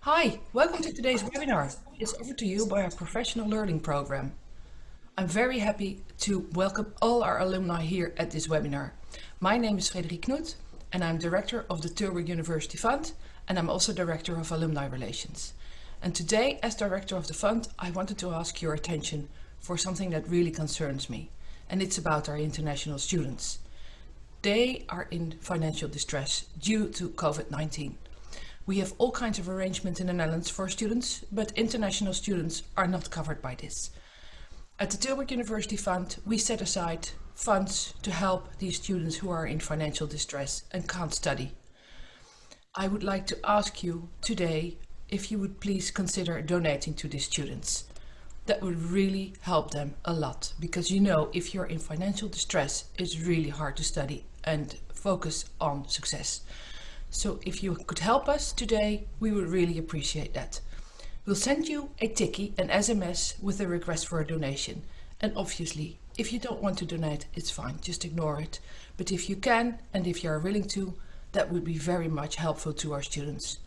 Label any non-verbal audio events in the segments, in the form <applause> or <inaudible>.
Hi, welcome to today's webinar. It's offered to you by our professional learning program. I'm very happy to welcome all our alumni here at this webinar. My name is Frederik Knoet and I'm director of the Tilburg University Fund and I'm also director of alumni relations. And today, as director of the fund, I wanted to ask your attention for something that really concerns me. And it's about our international students. They are in financial distress due to COVID-19. We have all kinds of arrangements in the Netherlands for students, but international students are not covered by this. At the Tilburg University Fund, we set aside funds to help these students who are in financial distress and can't study. I would like to ask you today if you would please consider donating to these students. That would really help them a lot because you know if you're in financial distress it's really hard to study and focus on success. So if you could help us today, we would really appreciate that. We'll send you a tikkie, an SMS with a request for a donation. And obviously, if you don't want to donate, it's fine, just ignore it. But if you can, and if you are willing to, that would be very much helpful to our students.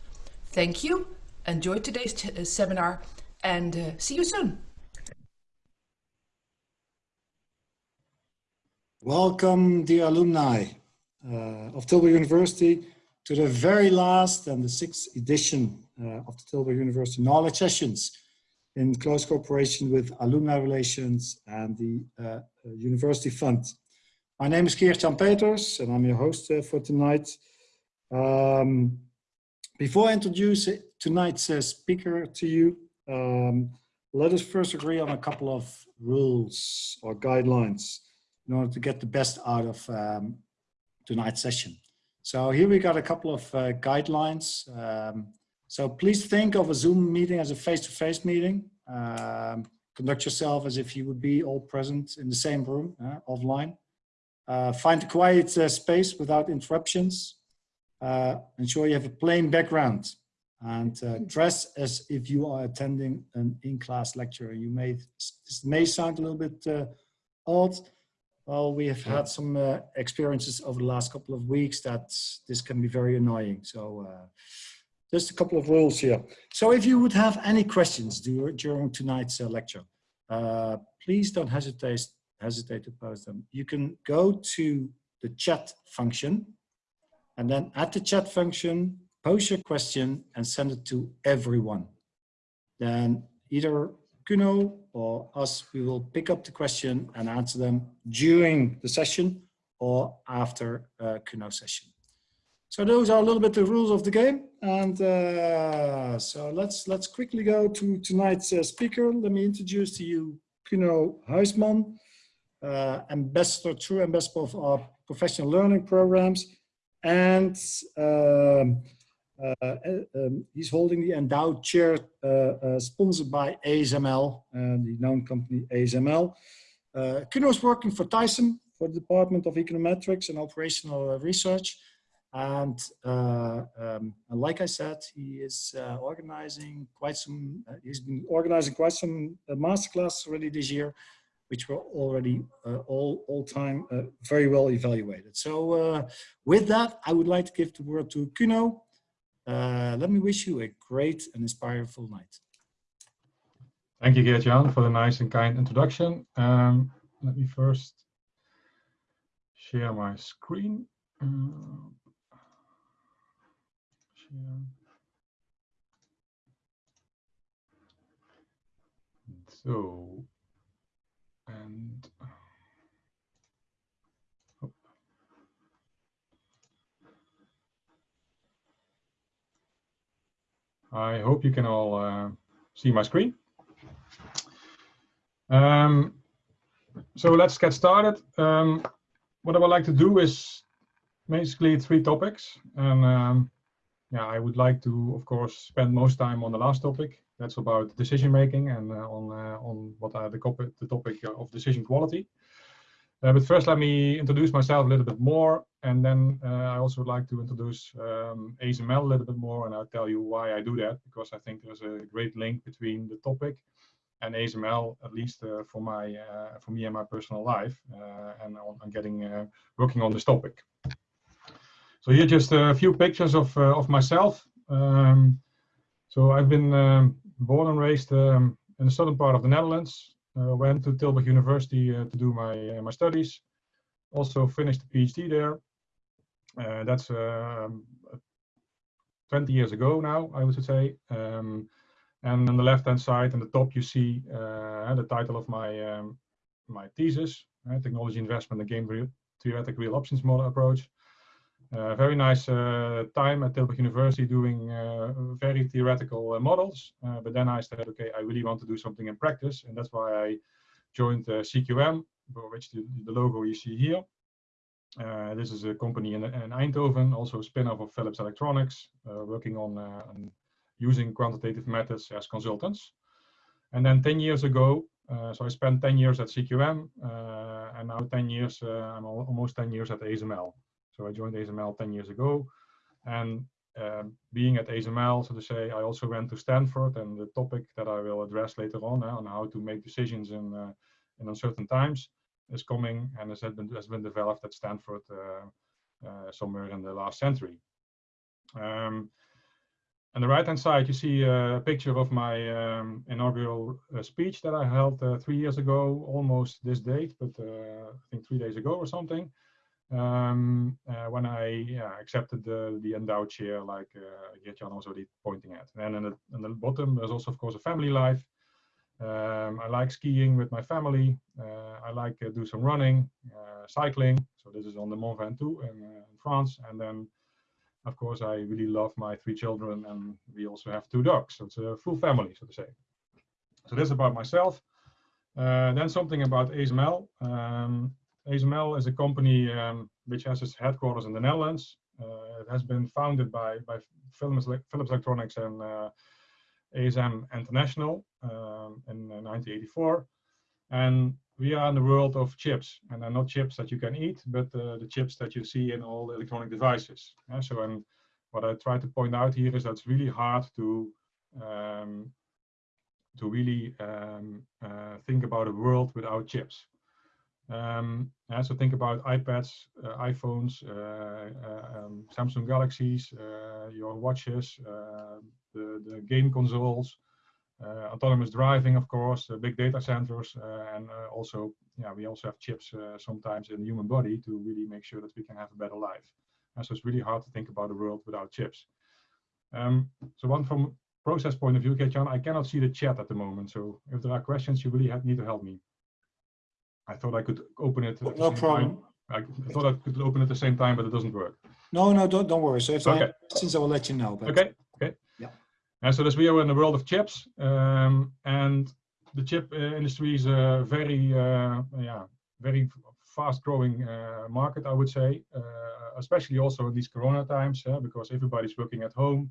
Thank you, enjoy today's uh, seminar, and uh, see you soon. Welcome, dear alumni uh, of Tilburg University to the very last and the sixth edition uh, of the Tilburg University Knowledge Sessions in close cooperation with Alumni Relations and the uh, uh University Fund. My name is Geert-Jan Peters and I'm your host uh, for tonight. Um, before I introduce tonight's uh, speaker to you, um, let us first agree on a couple of rules or guidelines in order to get the best out of um, tonight's session. So here we got a couple of uh, guidelines. Um, so please think of a Zoom meeting as a face-to-face -face meeting. Um, conduct yourself as if you would be all present in the same room, uh, offline. Uh, find a quiet uh, space without interruptions. Uh, ensure you have a plain background and uh, dress as if you are attending an in-class lecture. You may, this may sound a little bit odd, well, we have had some uh, experiences over the last couple of weeks that this can be very annoying. So uh, just a couple of rules here. So if you would have any questions during tonight's uh, lecture, uh, please don't hesitate, hesitate to post them. You can go to the chat function and then at the chat function, post your question and send it to everyone. Then either Kuno or us, we will pick up the question and answer them during the session or after uh, Kuno session. So those are a little bit the rules of the game. And uh, so let's let's quickly go to tonight's uh, speaker. Let me introduce to you Kuno Huisman, uh, ambassador, true ambassador of our professional learning programs. And um, um, he's holding the endowed chair uh, sponsored by ASML, the known company ASML. Uh, Kuno is working for TiSEM for the Department of Econometrics and Operational Research. And uh, um, like I said, he is uh, organizing quite some, uh, he's been organizing quite some masterclass already this year, which were already all, all time very well evaluated. So with that, I would like to give the word to Kuno uh, let me wish you a great and inspireful night. Thank you, Geert-Jan, for the nice and kind introduction. Um, let me first share my screen. Uh, share. So, and I hope you can all uh, see my screen. Um, so let's get started. Um, what I would like to do is basically three topics. And um, yeah, I would like to, of course, spend most time on the last topic. That's about decision making and uh, on uh, on what are the, the topic of decision quality. Uh, but first, let me introduce myself a little bit more, and then uh, I also would like to introduce um, ASML a little bit more, and I'll tell you why I do that, because I think there's a great link between the topic and ASML, at least uh, for my uh, for me and my personal life, uh, and on getting uh, working on this topic. So here just a few pictures of uh, of myself. Um, so I've been um, born and raised um, in the southern part of the Netherlands. Went to Tilburg University to do my my studies. Also finished a PhD there. That's um, 20 years ago now, I would say. Um, and on the left-hand side, in the top, you see uh, the title of my um, my thesis: uh, Technology Investment and Game real, Theoretic Real Options Model Approach. Uh, very nice uh, time at Tilburg University doing uh, very theoretical uh, models. but then I said, okay, I really want to do something in practice, and that's why I joined CQM, for which the, the logo you see here. Uh, this is a company in, in Eindhoven, also a spin-off of Philips Electronics, uh, working on, uh, on, using quantitative methods as consultants. And then 10 years ago, so I spent 10 years at CQM, and now 10 years, I'm almost 10 years at ASML. So I joined ASML 10 years ago. And um, being at ASML, so to say, I also went to Stanford and the topic that I will address later on uh, on how to make decisions in, uh, in uncertain times is coming and has been, has been developed at Stanford uh, uh, somewhere in the last century. Um, on the right hand side, you see a picture of my um, inaugural uh, speech that I held uh, three years ago, almost this date, but uh, I think three days ago or something, um, uh, when I yeah, accepted the, the endowed chair, like uh, Geert-Jan was already pointing at. And in the, in the bottom, there's also, of course, a family life. Um, I like skiing with my family. Uh, I like uh, do some running, uh, cycling. So this is on the Mont Ventoux in, uh, in, France. And then, of course, I really love my three children, and we also have two dogs. So it's a full family, so to say. So this is about myself. Uh, then something about ASML. Um, ASML is a company um, which has its headquarters in the Netherlands. Uh, it has been founded by by Philips, Philips Electronics and ASM International um, in 1984. And we are in the world of chips, and they're not chips that you can eat, but uh, the chips that you see in all electronic devices. Yeah, so, and what I try to point out here is that it's really hard to um, to really um, uh, think about a world without chips. Um, so think about iPads, uh, iPhones, uh, uh, um, Samsung Galaxies, uh, your watches, the, the game consoles, uh, autonomous driving, of course, uh, big data centers, uh, and also, yeah, we also have chips sometimes in the human body to really make sure that we can have a better life. And so it's really hard to think about a world without chips. Um, so one from process point of view, Geert-Jan, I cannot see the chat at the moment. So if there are questions, you really have, need to help me. I thought I could open it. no problem. Time. I thought I could open it at the same time, but it doesn't work. No, no, don't, don't worry. So if okay. I have questions, I will let you know. But... Okay, okay. Yeah. And so this we are in the world of chips, um, and the chip uh, industry is a very, uh, yeah, very fast-growing uh, market, I would say, uh, especially also in these Corona times, because everybody's working at home,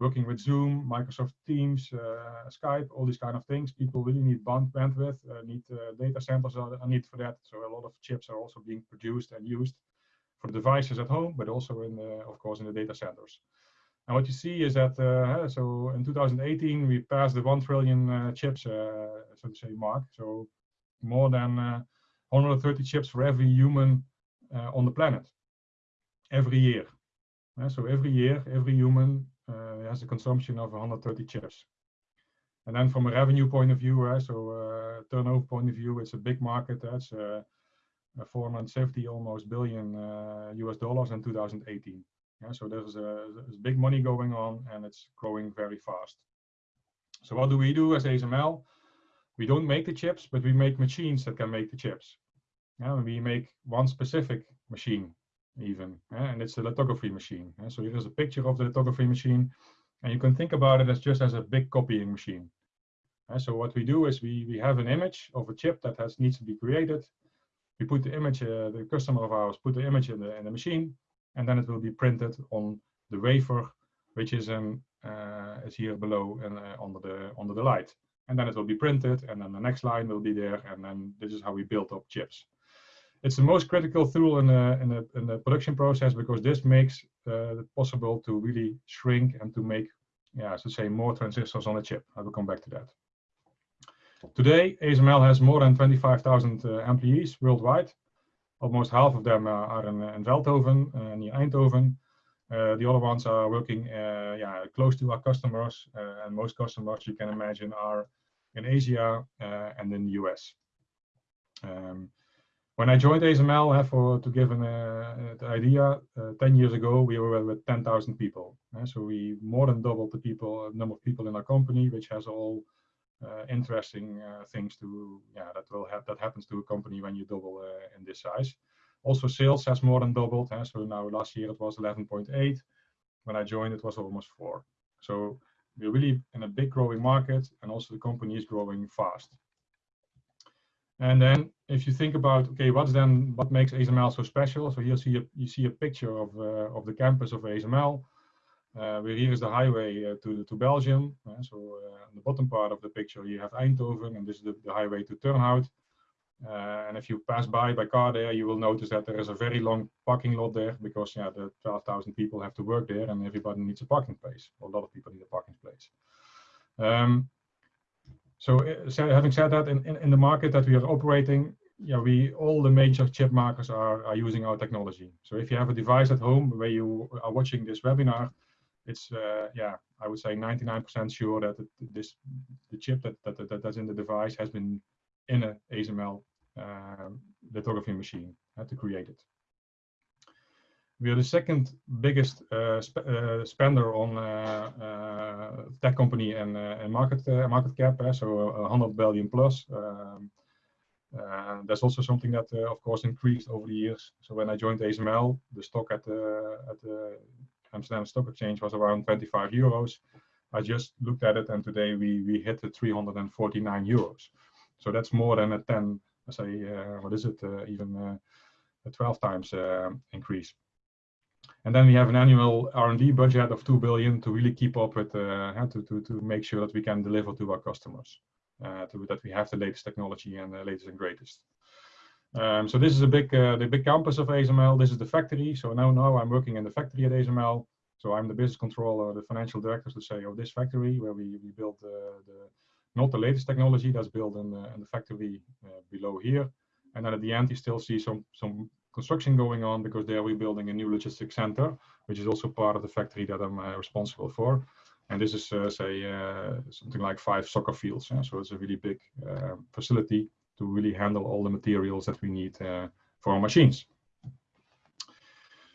working with Zoom, Microsoft Teams, uh, Skype, all these kind of things. People really need band bandwidth, uh, need data centers are need for that. So a lot of chips are also being produced and used for devices at home, but also in, the, of course, in the data centers. And what you see is that, uh, so in 2018, we passed the 1 trillion uh, chips, uh, so to say, mark. So more than 130 chips for every human on the planet, every year. so every year, every human has a consumption of 130 chips. And then from a revenue point of view, so uh, turnover point of view, it's a big market. That's uh, 470 almost billion US dollars in 2018. Yeah, so there's, a, there's big money going on and it's growing very fast. So what do we do as ASML? We don't make the chips, but we make machines that can make the chips. Yeah, we make one specific machine even, yeah, and it's a lithography machine. Yeah, so here is a picture of the lithography machine, and you can think about it as just as a big copying machine. Yeah, so what we do is we, we have an image of a chip that has needs to be created. We put the image, uh, the customer of ours put the image in the, in the machine, and then it will be printed on the wafer, which is in, uh, is here below and uh, under the under the light. And then it will be printed, and then the next line will be there, and then this is how we build up chips. It's the most critical tool in the in the, in the production process because this makes uh, it possible to really shrink and to make, yeah, so say more transistors on a chip. I will come back to that. Today, ASML has more than 25,000 uh, employees worldwide. Almost half of them uh, are in, in Veldhoven, uh, near Eindhoven. Uh, the other ones are working uh, yeah, close to our customers, uh, and most customers you can imagine are in Asia and in the US. Um, when I joined ASML, uh, for to give an uh, idea, uh, 10 years ago we were with 10,000 people. so we more than doubled the people, number of people in our company, which has all interesting things to, yeah, that will have that happens to a company when you double in this size. Also, sales has more than doubled. so now last year it was 11.8. When I joined, it was almost four. So we're really in a big growing market, and also the company is growing fast. And then if you think about, okay, what's then, what makes ASML so special? So here see a, you see a picture of, uh, of the campus of ASML. Uh, where here is the highway uh, to, to Belgium. Uh, so uh, on the bottom part of the picture, you have Eindhoven, and this is the, the highway to Turnhout. Uh, and if you pass by by car there, you will notice that there is a very long parking lot there because yeah, the 12,000 people have to work there and everybody needs a parking place. a lot of people need a parking place. Um, so, so having said that, in, in, in, the market that we are operating, yeah, we all the major chip makers are, are using our technology. So if you have a device at home where you are watching this webinar, it's uh, yeah, I would say 99% sure that this the chip that, that, that that's in the device has been in a ASML uh, lithography machine uh, to create it. We are the second biggest uh, sp uh, spender on uh, uh, tech company and, uh, and market uh, market cap, eh? so uh, 100 billion plus. Um, that's also something that, of course, increased over the years. So when I joined ASML, the stock at the at the Amsterdam Stock Exchange was around 25 euros. I just looked at it, and today we we hit the 349 euros. So that's more than a 10, I say, what is it, even a 12 times increase. And then we have an annual R&D budget of 2 billion to really keep up with, uh, to, to, to make sure that we can deliver to our customers, uh, to, that we have the latest technology and the latest and greatest. Um, so this is a big, uh, the big campus of ASML. This is the factory. So now, now I'm working in the factory at ASML. So I'm the business controller, the financial director, to say, of this factory where we, we build the, the not the latest technology that's built in the, in the factory uh, below here. And then at the end, you still see some some construction going on because there we're building a new logistics center, which is also part of the factory that I'm uh, responsible for. And this is, uh, say, uh, something like five soccer fields. Yeah? So it's a really big uh, facility to really handle all the materials that we need uh, for our machines.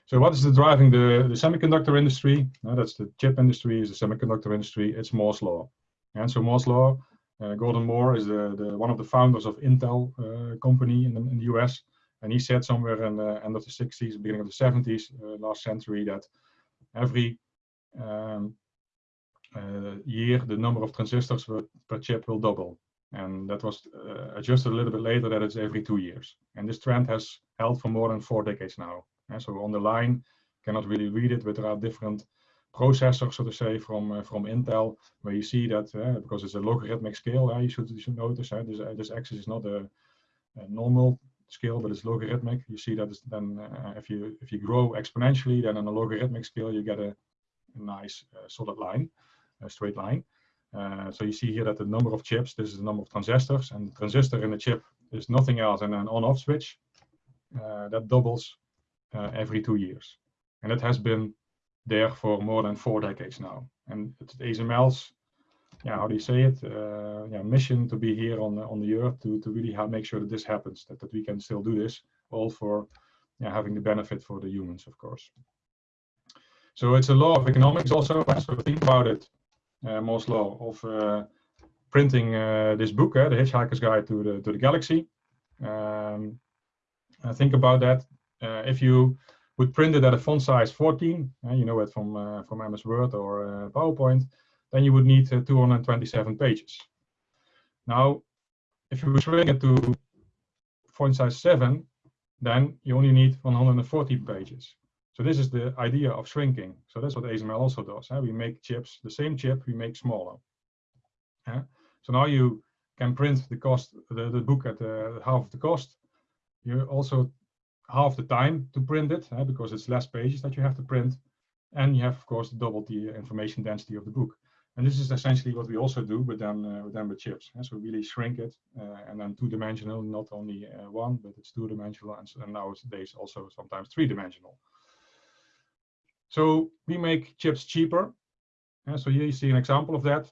So what is the driving the, the semiconductor industry? that's the chip industry, is the semiconductor industry. It's Moore's law. And so Moore's law, uh, Gordon Moore is the, the one of the founders of Intel company in the, in the US. And he said somewhere in the end of the 60s, beginning of the 70s, uh, last century, that every um, year the number of transistors per chip will double. And that was uh, adjusted a little bit later that it's every two years. And this trend has held for more than four decades now. And so on the line, cannot really read it, but there are different processors, so to say, from uh, from Intel, where you see that uh, because it's a logarithmic scale, uh, you should you should notice uh, this this axis is not a, a normal scale, but it's logarithmic. You see that then uh, if you if you grow exponentially, then on a logarithmic scale you get a, a nice uh, solid line, a straight line. Uh, so you see here that the number of chips, this is the number of transistors, and the transistor in the chip is nothing else than an on-off switch uh, that doubles uh, every two years, and it has been there for more than four decades now. And it's ASML's yeah, how do you say it? Uh, yeah, mission to be here on on the earth to to really make sure that this happens, that, that we can still do this, all for yeah, having the benefit for the humans, of course. So it's a law of economics also. So think about it, uh, Moore's law of uh, printing uh, this book, uh, The Hitchhiker's Guide to the to the Galaxy. Um, think about that. Uh, if you would print it at a font size 14, uh, you know it from uh, from MS Word or PowerPoint, then you would need uh, 227 pages. Now, if you shrink it to font size 7, then you only need 140 pages. So this is the idea of shrinking. So that's what ASML also does. Huh? We make chips, the same chip, we make smaller. So now you can print the cost, the, the book at uh, half the cost. You also half the time to print it huh? because it's less pages that you have to print. And you have, of course, double the information density of the book. And this is essentially what we also do, but then, uh, then with chips. And so really shrink it uh, and then two dimensional, not only uh, one, but it's two dimensional and, and nowadays also sometimes three dimensional. So we make chips cheaper. And so here you see an example of that.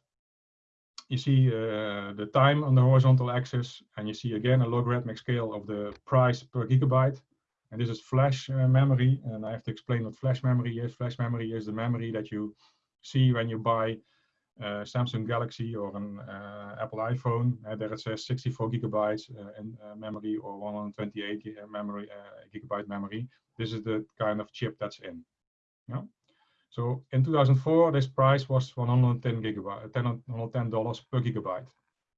You see uh, the time on the horizontal axis, and you see again a logarithmic scale of the price per gigabyte. And this is flash uh, memory, and I have to explain what flash memory is. Flash memory is the memory that you see when you buy Eh, Samsung Galaxy or an uh, eh, Apple iPhone. There it says eh, 64 gigabytes in memory or 128 memory gigabyte memory. This is the kind of chip that's in. Yeah. So in 2004, this price was 110 gigabyte, 110 dollars per gigabyte.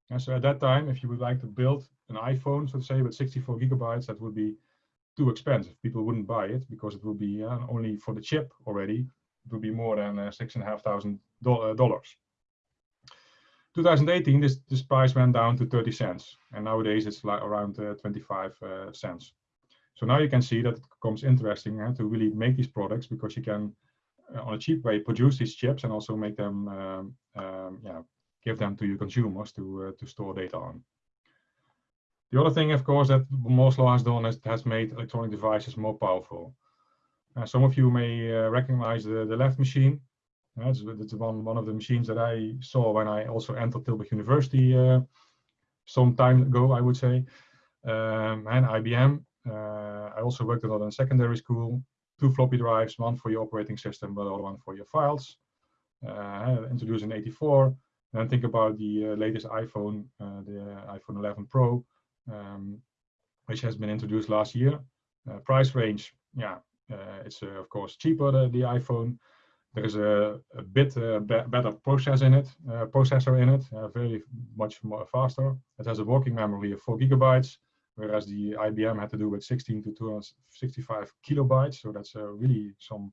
And so at that time, if you would like to build an iPhone, so to say, with 64 gigabytes, that would be too expensive. People wouldn't buy it because it would be uh, only for the chip already. It would be more than uh, six and a half thousand dollars. 2018, this, this price went down to 30 cents, and nowadays it's like around uh, 25 uh, cents. So now you can see that it becomes interesting uh, to really make these products because you can, uh, on a cheap way, produce these chips and also make them, um, um, yeah, give them to your consumers to uh, to store data on. The other thing, of course, that Moore's law has done is has made electronic devices more powerful. Uh, some of you may recognize the, the left machine. Uh, it's, it's one, one of the machines that I saw when I also entered Tilburg University uh, some time ago, I would say, um, and IBM. Uh, I also worked a lot in secondary school. Two floppy drives, one for your operating system, but the other one for your files. Uh, introduced in 84. Then think about the uh, latest iPhone, uh, the iPhone 11 Pro, um, which has been introduced last year. price range, yeah, it's of course cheaper, the, the iPhone. There is a, a bit uh, be better process in it, uh, processor in it, uh, very much more faster. It has a working memory of four gigabytes, whereas the IBM had to do with 16 to 265 kilobytes. So that's really some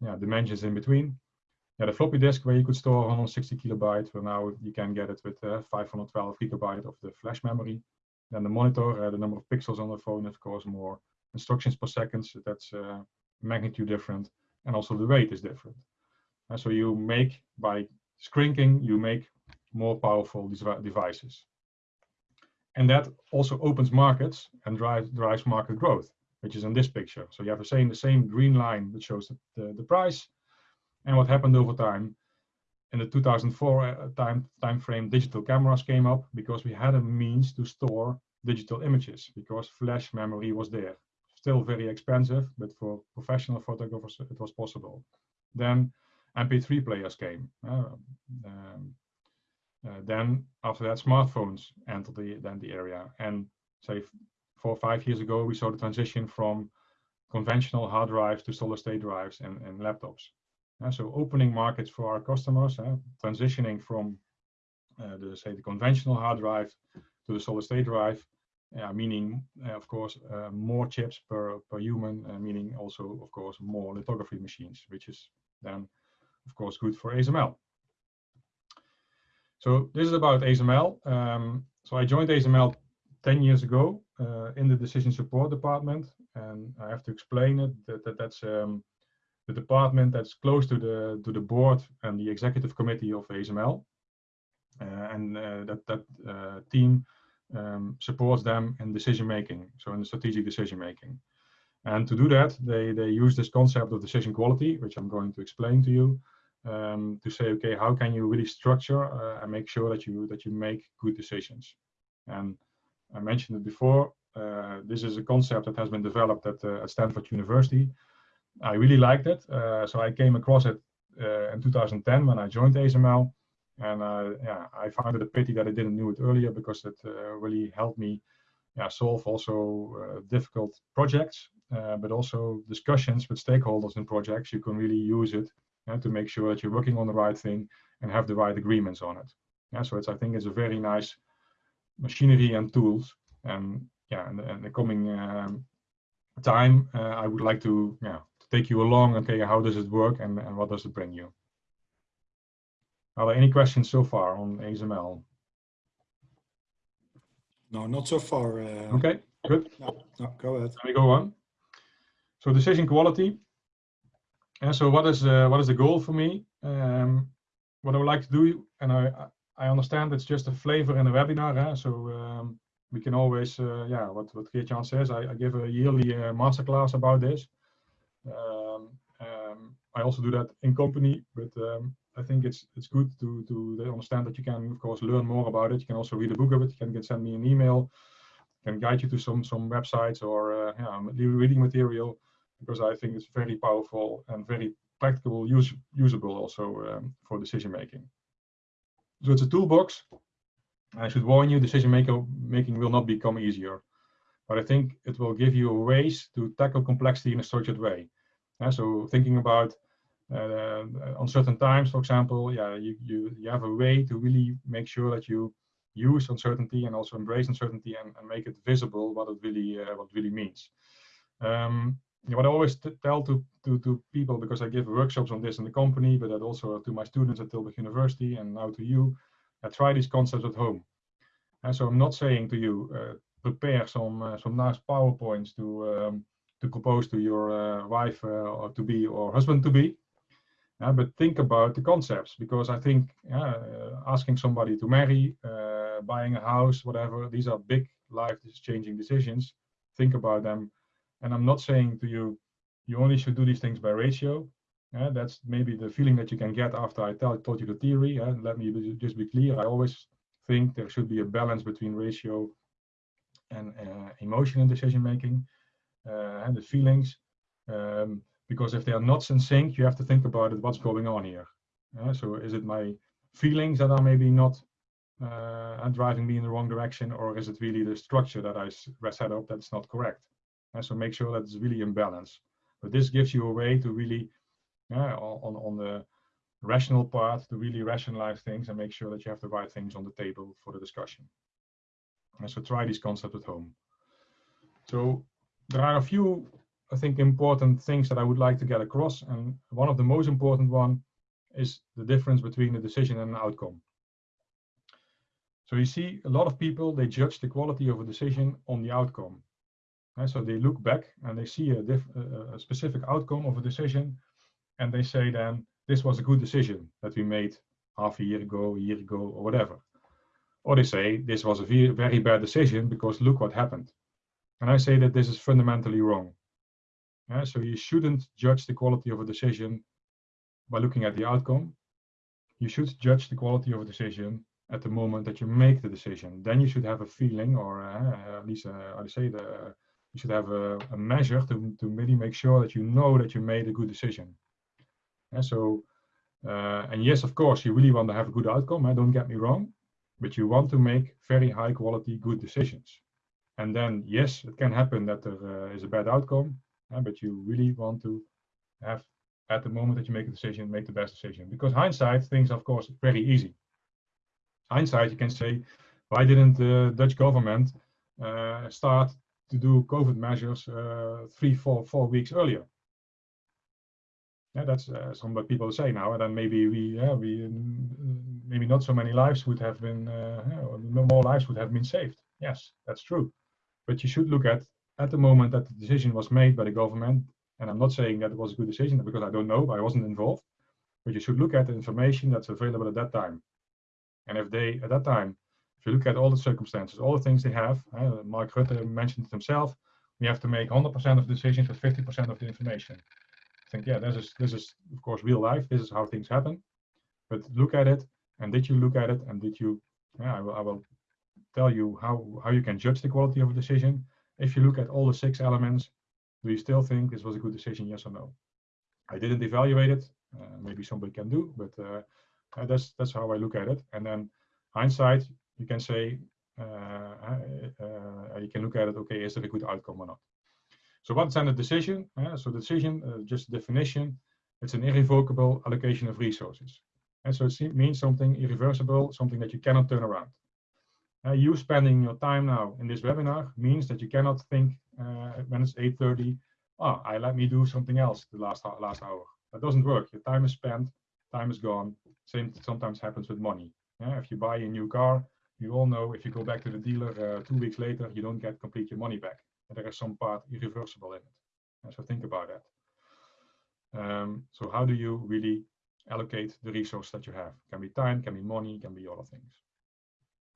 yeah, dimensions in between. Yeah, the floppy disk where you could store 160 kilobytes, well now you can get it with uh, 512 gigabyte of the flash memory. Then the monitor, uh, the number of pixels on the phone, of course, more instructions per second. So that's uh, magnitude different and also the weight is different. And so you make, by shrinking, you make more powerful devices. And that also opens markets and drives, drives market growth, which is in this picture. So you have the same, the same green line that shows the, the, the price and what happened over time. In the 2004 uh, time, time frame, digital cameras came up because we had a means to store digital images because flash memory was there still very expensive, but for professional photographers, it was possible. Then MP3 players came. Uh, um, uh, then after that, smartphones entered the, then the area. And say four or five years ago, we saw the transition from conventional hard drives to solid state drives and, and laptops. Uh, so opening markets for our customers, uh, transitioning from uh, the say the conventional hard drive to the solid state drive yeah, meaning uh, of course uh, more chips per per human, uh, meaning also of course more lithography machines, which is then of course good for ASML. So this is about ASML. Um, so I joined ASML 10 years ago uh, in the decision support department, and I have to explain it that, that that's um, the department that's close to the to the board and the executive committee of ASML, uh, and uh, that that team um, supports them in decision making, so in the strategic decision making. And to do that, they, they use this concept of decision quality, which I'm going to explain to you, um, to say, okay, how can you really structure uh, and make sure that you that you make good decisions? And I mentioned it before. Uh, this is a concept that has been developed at, uh, at Stanford University. I really liked it, uh, so I came across it uh, in 2010 when I joined ASML. And uh, yeah, I found it a pity that I didn't know it earlier because it uh, really helped me yeah, solve also uh, difficult projects, but also discussions with stakeholders in projects. You can really use it to make sure that you're working on the right thing and have the right agreements on it. Yeah, so it's I think it's a very nice machinery and tools. And yeah, in the, in the coming um, time, uh, I would like to yeah to take you along. Okay, how does it work and, and what does it bring you? Are there any questions so far on ASML? No, not so far. Uh, okay, good. No, no, go ahead. Let me go on. So decision quality. And so what is uh, what is the goal for me? Um, what I would like to do, and I, I understand it's just a flavor in a webinar, huh? so um, we can always, uh, yeah, what, what Geert-Jan says, I, I, give a yearly uh, masterclass about this. Um, um, I also do that in company, but um, I think it's it's good to to understand that you can, of course, learn more about it. You can also read a book of it. You can get send me an email, can guide you to some some websites or uh, yeah, reading material, because I think it's very powerful and very practical, use, usable also um, for decision making. So it's a toolbox. I should warn you, decision maker, making will not become easier, but I think it will give you ways to tackle complexity in a structured way. Yeah, so thinking about uh, certain times, for example, yeah, you, you, you have a way to really make sure that you use uncertainty and also embrace uncertainty and, and make it visible what it really uh, what really means. Um, what I always tell to, to, to people, because I give workshops on this in the company, but that also to my students at Tilburg University and now to you, I try these concepts at home. And so I'm not saying to you, uh, prepare some uh, some nice PowerPoints to um, to propose to your uh, wife uh, or to be or husband to be. Uh, but think about the concepts because I think uh, asking somebody to marry, uh, buying a house, whatever, these are big life changing decisions. Think about them. And I'm not saying to you, you only should do these things by ratio. Uh, that's maybe the feeling that you can get after I tell, told you the theory. Uh, let me be, just be clear. I always think there should be a balance between ratio and uh, emotion in decision making and the feelings. Um, because if they are not in sync, you have to think about it, what's going on here. Uh, so is it my feelings that are maybe not uh, driving me in the wrong direction, or is it really the structure that I set up that's not correct? And so make sure that it's really in balance. But this gives you a way to really, on, on the rational part, to really rationalize things and make sure that you have the right things on the table for the discussion. And so try these concepts at home. So there are a few I think, important things that I would like to get across. And one of the most important one is the difference between a decision and an outcome. So you see a lot of people, they judge the quality of a decision on the outcome. And so they look back and they see a, a, specific outcome of a decision and they say then, this was a good decision that we made half a year ago, a year ago, or whatever. Or they say, this was a very bad decision because look what happened. And I say that this is fundamentally wrong. So you shouldn't judge the quality of a decision by looking at the outcome. You should judge the quality of a decision at the moment that you make the decision. Then you should have a feeling, or uh, at least uh, I say the you should have a, a, measure to to really make sure that you know that you made a good decision. And so, uh, and yes, of course, you really want to have a good outcome. Uh, don't get me wrong, but you want to make very high quality, good decisions. And then, yes, it can happen that there uh, is a bad outcome, uh, but you really want to have at the moment that you make a decision, make the best decision. Because hindsight, things of course very easy. Hindsight, you can say, why didn't the Dutch government uh, start to do COVID measures uh, three, four, four weeks earlier? Yeah, that's uh, some what people say now, and then maybe we, yeah, we, maybe not so many lives would have been, uh, more lives would have been saved. Yes, that's true. But you should look at at the moment that the decision was made by the government, and I'm not saying that it was a good decision because I don't know, I wasn't involved, but you should look at the information that's available at that time. And if they, at that time, if you look at all the circumstances, all the things they have, uh, Mark Rutte mentioned it himself, we have to make 100% of the decisions with 50% of the information. I think, yeah, this is, this is, of course, real life. This is how things happen. But look at it, and did you look at it, and did you, yeah, I will, I will tell you how, how you can judge the quality of a decision if you look at all the six elements, do you still think this was a good decision, yes or no? I didn't evaluate it. Uh, maybe somebody can do, but uh, uh, that's that's how I look at it. And then hindsight, you can say uh, uh, you can look at it. Okay, is it a good outcome or not? So what's then a decision? so the decision, just definition, it's an irrevocable allocation of resources. And so it means something irreversible, something that you cannot turn around. Uh, you spending your time now in this webinar means that you cannot think uh, when it's 8.30, oh, I let me do something else the last, last hour. That doesn't work. Your time is spent, time is gone. Same sometimes happens with money. Yeah? If you buy a new car, you all know if you go back to the dealer uh, two weeks later, you don't get complete your money back. And there is some part irreversible in it. And so think about that. Um, so how do you really allocate the resource that you have. Can be time, can be money, can be other things.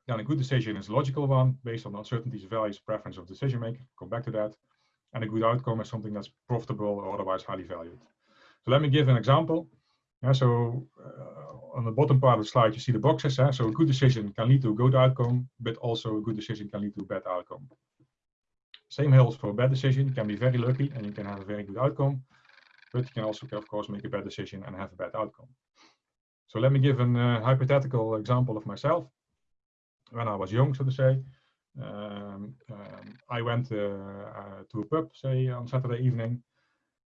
Then a good decision is a logical one based on uncertainties, values, preference of decision maker. Come back to that. And a good outcome is something that's profitable or otherwise highly valued. So let me give an example. Yeah, so uh, on the bottom part of the slide, you see the boxes. Eh? So a good decision can lead to a good outcome, but also a good decision can lead to a bad outcome. Same holds for a bad decision. You can be very lucky and you can have a very good outcome, but you can also, of course, make a bad decision and have a bad outcome. So let me give a uh, hypothetical example of myself. When I was young, so to say, um, um, I went uh, uh, to a pub, say, on Saturday evening,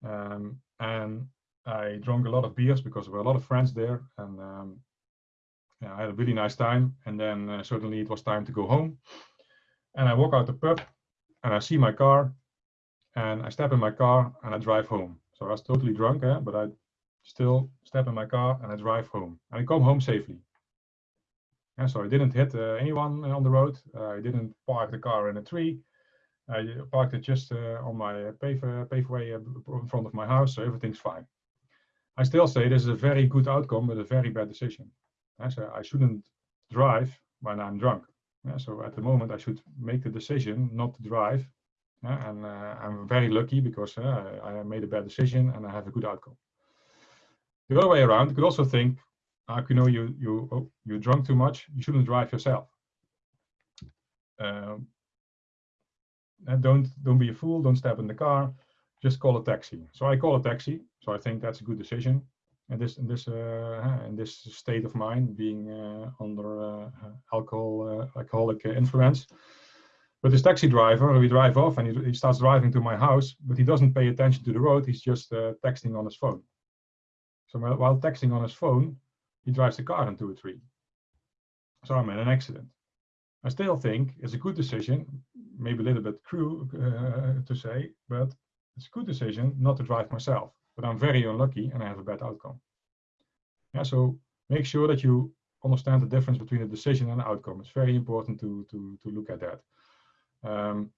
um, and I drank a lot of beers because there were a lot of friends there, and um, yeah, I had a really nice time. And then uh, suddenly it was time to go home, and I walk out the pub, and I see my car, and I step in my car and I drive home. So I was totally drunk, eh? but I still step in my car and I drive home, and I come home safely. And so I didn't hit uh, anyone on the road. Uh, I didn't park the car in a tree. I parked it just uh, on my pave, paveway in front of my house, so everything's fine. I still say this is a very good outcome, but a very bad decision. so I shouldn't drive when I'm drunk. so at the moment, I should make the decision not to drive. and uh, I'm very lucky because uh, I made a bad decision and I have a good outcome. The other way around, you could also think, how you know you you oh, you drunk too much? You shouldn't drive yourself. Um, and don't don't be a fool. Don't step in the car. Just call a taxi. So I call a taxi. So I think that's a good decision. And this in this uh, in this state of mind, being uh, under uh, alcohol uh, alcoholic influence. But this taxi driver, we drive off and he, he, starts driving to my house, but he doesn't pay attention to the road. He's just uh, texting on his phone. So while texting on his phone, he drives the car into a tree. So I'm in an accident. I still think it's a good decision, maybe a little bit cruel uh, to say, but it's a good decision not to drive myself. But I'm very unlucky and I have a bad outcome. Yeah, so make sure that you understand the difference between a decision and an outcome. It's very important to, to, to look at that. Um,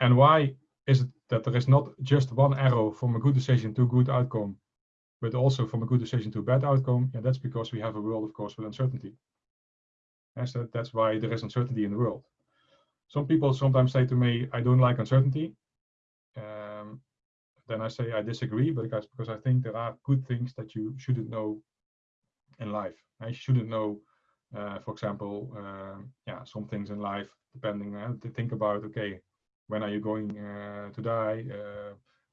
and why is it that there is not just one arrow from a good decision to a good outcome but also from a good decision to a bad outcome, yeah, that's because we have a world, of course, with uncertainty. And so that's why there is uncertainty in the world. Some people sometimes say to me, I don't like uncertainty. Um, then I say I disagree, because, because I think there are good things that you shouldn't know in life. I shouldn't know, uh, for example, uh, yeah, some things in life, depending, uh, to think about, okay, when are you going uh, to die?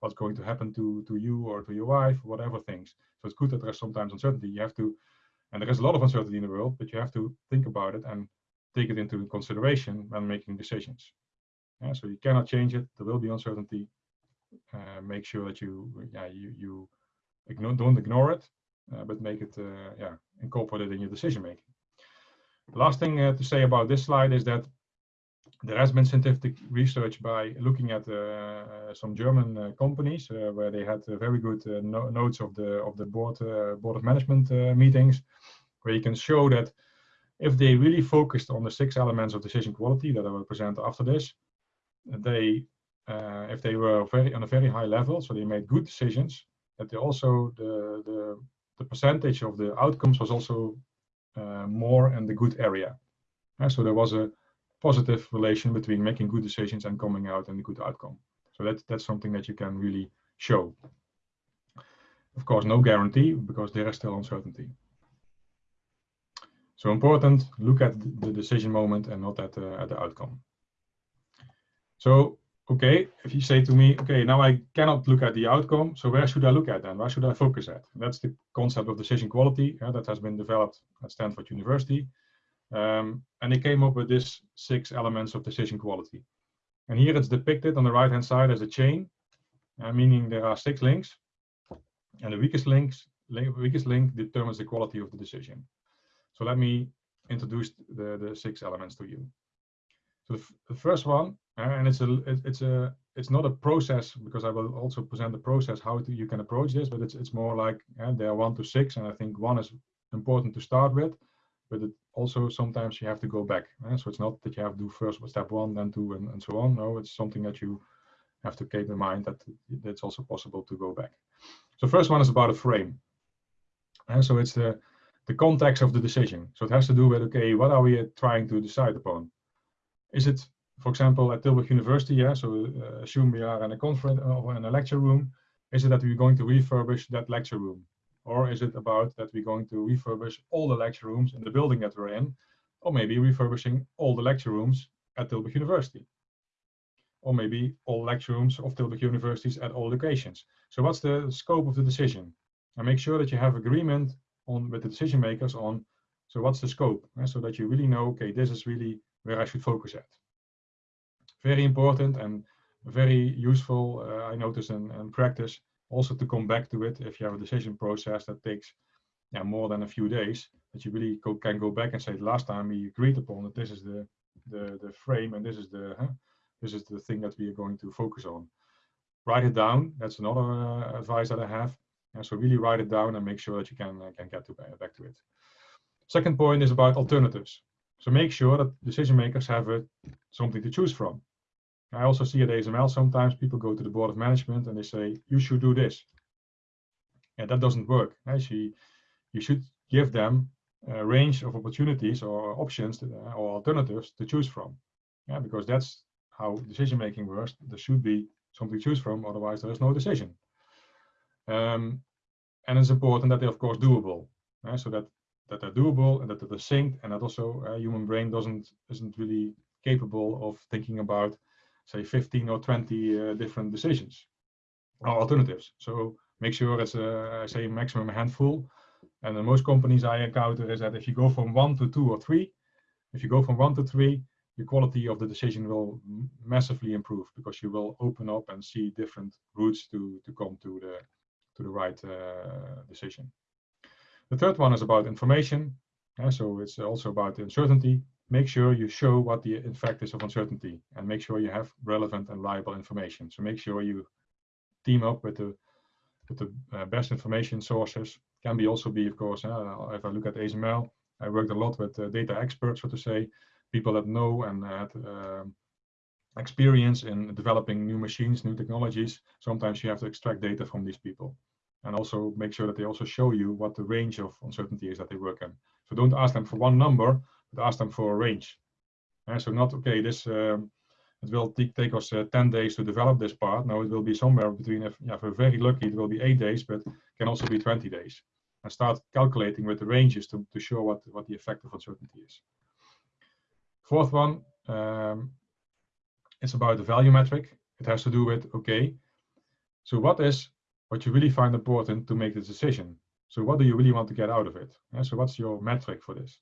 What's going to happen to, to you or to your wife, whatever things. So it's good that there's sometimes uncertainty. You have to, and there is a lot of uncertainty in the world, but you have to think about it and take it into consideration when making decisions. Yeah, so you cannot change it. There will be uncertainty. Uh, make sure that you, yeah, you, you ignore, don't ignore it, uh, but make it, uh, yeah, incorporate it in your decision making. The last thing uh, to say about this slide is that there has been scientific research by looking at uh, some German uh, companies uh, where they had very good no notes of the of the board board of management meetings, where you can show that if they really focused on the six elements of decision quality that I will present after this, they uh, if they were very on a very high level, so they made good decisions, that they also the the, the percentage of the outcomes was also uh, more in the good area. Uh, so there was a positive relation between making good decisions and coming out and a good outcome. So that's that's something that you can really show. Of course, no guarantee because there is still uncertainty. So important, look at the decision moment and not at the, at the outcome. So, okay, if you say to me, okay, now I cannot look at the outcome, so where should I look at then? Where should I focus at? That's the concept of decision quality yeah, that has been developed at Stanford University. Um, and they came up with this six elements of decision quality. And here it's depicted on the right hand side as a chain, uh, meaning there are six links. And the weakest links, link, weakest link determines the quality of the decision. So let me introduce the, the six elements to you. So the, the first one, uh, and it's a it, it's a it's not a process because I will also present the process how to, you can approach this, but it's it's more like uh, there are one to six, and I think one is important to start with but it also sometimes you have to go back. Eh? So it's not that you have to do first step one, then two, and, and so on. No, it's something that you have to keep in mind that it's also possible to go back. So first one is about a frame. And so it's the, the context of the decision. So it has to do with, okay, what are we trying to decide upon? Is it, for example, at Tilburg University, yeah, so uh, assume we are in a conference or in a lecture room, is it that we're going to refurbish that lecture room? Or is it about that we're going to refurbish all the lecture rooms in the building that we're in? Or maybe refurbishing all the lecture rooms at Tilburg University? Or maybe all lecture rooms of Tilburg universities at all locations. So what's the scope of the decision? And make sure that you have agreement on with the decision makers on, so what's the scope? eh, so that you really know, okay, this is really where I should focus at. Very important and very useful, uh, I notice in, in practice, also to come back to it if you have a decision process that takes yeah, more than a few days, that you really can go back and say, last time we agreed upon that this is the, the, the frame and this is the, huh, this is the thing that we are going to focus on. Write it down. That's another uh, advice that I have. And so really write it down and make sure that you can, uh, can get to, uh, back to it. Second point is about alternatives. So make sure that decision makers have a, something to choose from. I also see at ASML sometimes people go to the board of management and they say, you should do this. And that doesn't work. Actually, you should give them a range of opportunities or options to, uh, or alternatives to choose from. Yeah, because that's how decision making works. There should be something to choose from, otherwise there is no decision. Um, and it's important that they're of course doable, uh, so that that they're doable and that they're synced, and that also uh, human brain doesn't isn't really capable of thinking about say 15 or 20 uh, different decisions or alternatives. So make sure it's a, I say maximum handful. And in most companies I encounter is that if you go from one to two or three, if you go from one to three, the quality of the decision will massively improve because you will open up and see different routes to, to come to the, to the right uh, decision. The third one is about information. Uh, so it's also about uncertainty make sure you show what the effect is of uncertainty and make sure you have relevant and reliable information. So make sure you team up with the with the uh, best information sources. Can be also be, of course, uh, if I look at ASML, I worked a lot with uh, data experts, so to say, people that know and had um, experience in developing new machines, new technologies. Sometimes you have to extract data from these people and also make sure that they also show you what the range of uncertainty is that they work in. So don't ask them for one number, but ask them for a range. And so not, okay, this um, it will take us uh, 10 days to develop this part. No, it will be somewhere between, if, yeah, if we're very lucky, it will be eight days, but can also be 20 days. And start calculating with the ranges to, to show what, what the effect of uncertainty is. Fourth one, um, it's about the value metric. It has to do with, okay, so what is what you really find important to make the decision? So what do you really want to get out of it? Yeah, so what's your metric for this?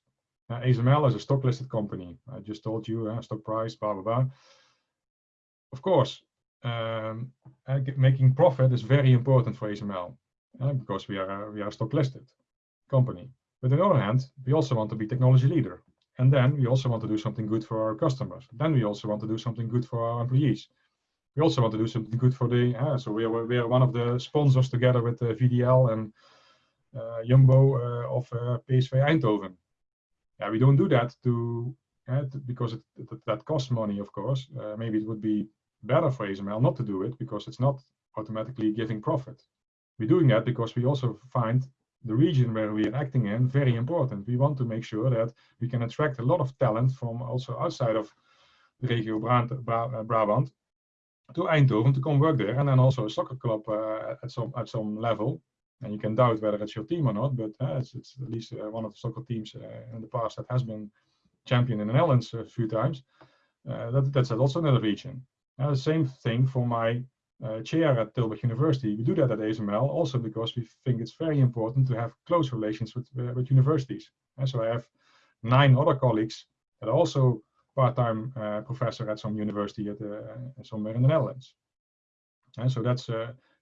Uh, ASML is a stock listed company. I just told you uh, stock price, blah, blah, blah. Of course, um, uh, making profit is very important for ASML because we are, we are stock listed company. But on the other hand, we also want to be technology leader. And then we also want to do something good for our customers. Then we also want to do something good for our employees. We also want to do something good for the, uh, so we are, we are one of the sponsors together with uh, VDL and uh, Jumbo of PSV Eindhoven yeah, we don't do that to, uh, to because it, it, that costs money, of course. Uh, maybe it would be better for ASML not to do it because it's not automatically giving profit. We're doing that because we also find the region where we are acting in very important. We want to make sure that we can attract a lot of talent from also outside of the Regio uh, Brabant to Eindhoven to come work there, and then also a soccer club uh, at some at some level and you can doubt whether it's your team or not, but uh, it's, it's, at least uh, one of the soccer teams uh, in the past that has been champion in the Netherlands a few times. Uh, that, that's also another region. the same thing for my uh, chair at Tilburg University. We do that at ASML also because we think it's very important to have close relations with, uh, with universities. And so I have nine other colleagues that are also part-time professor at some university at somewhere in the Netherlands. And so that's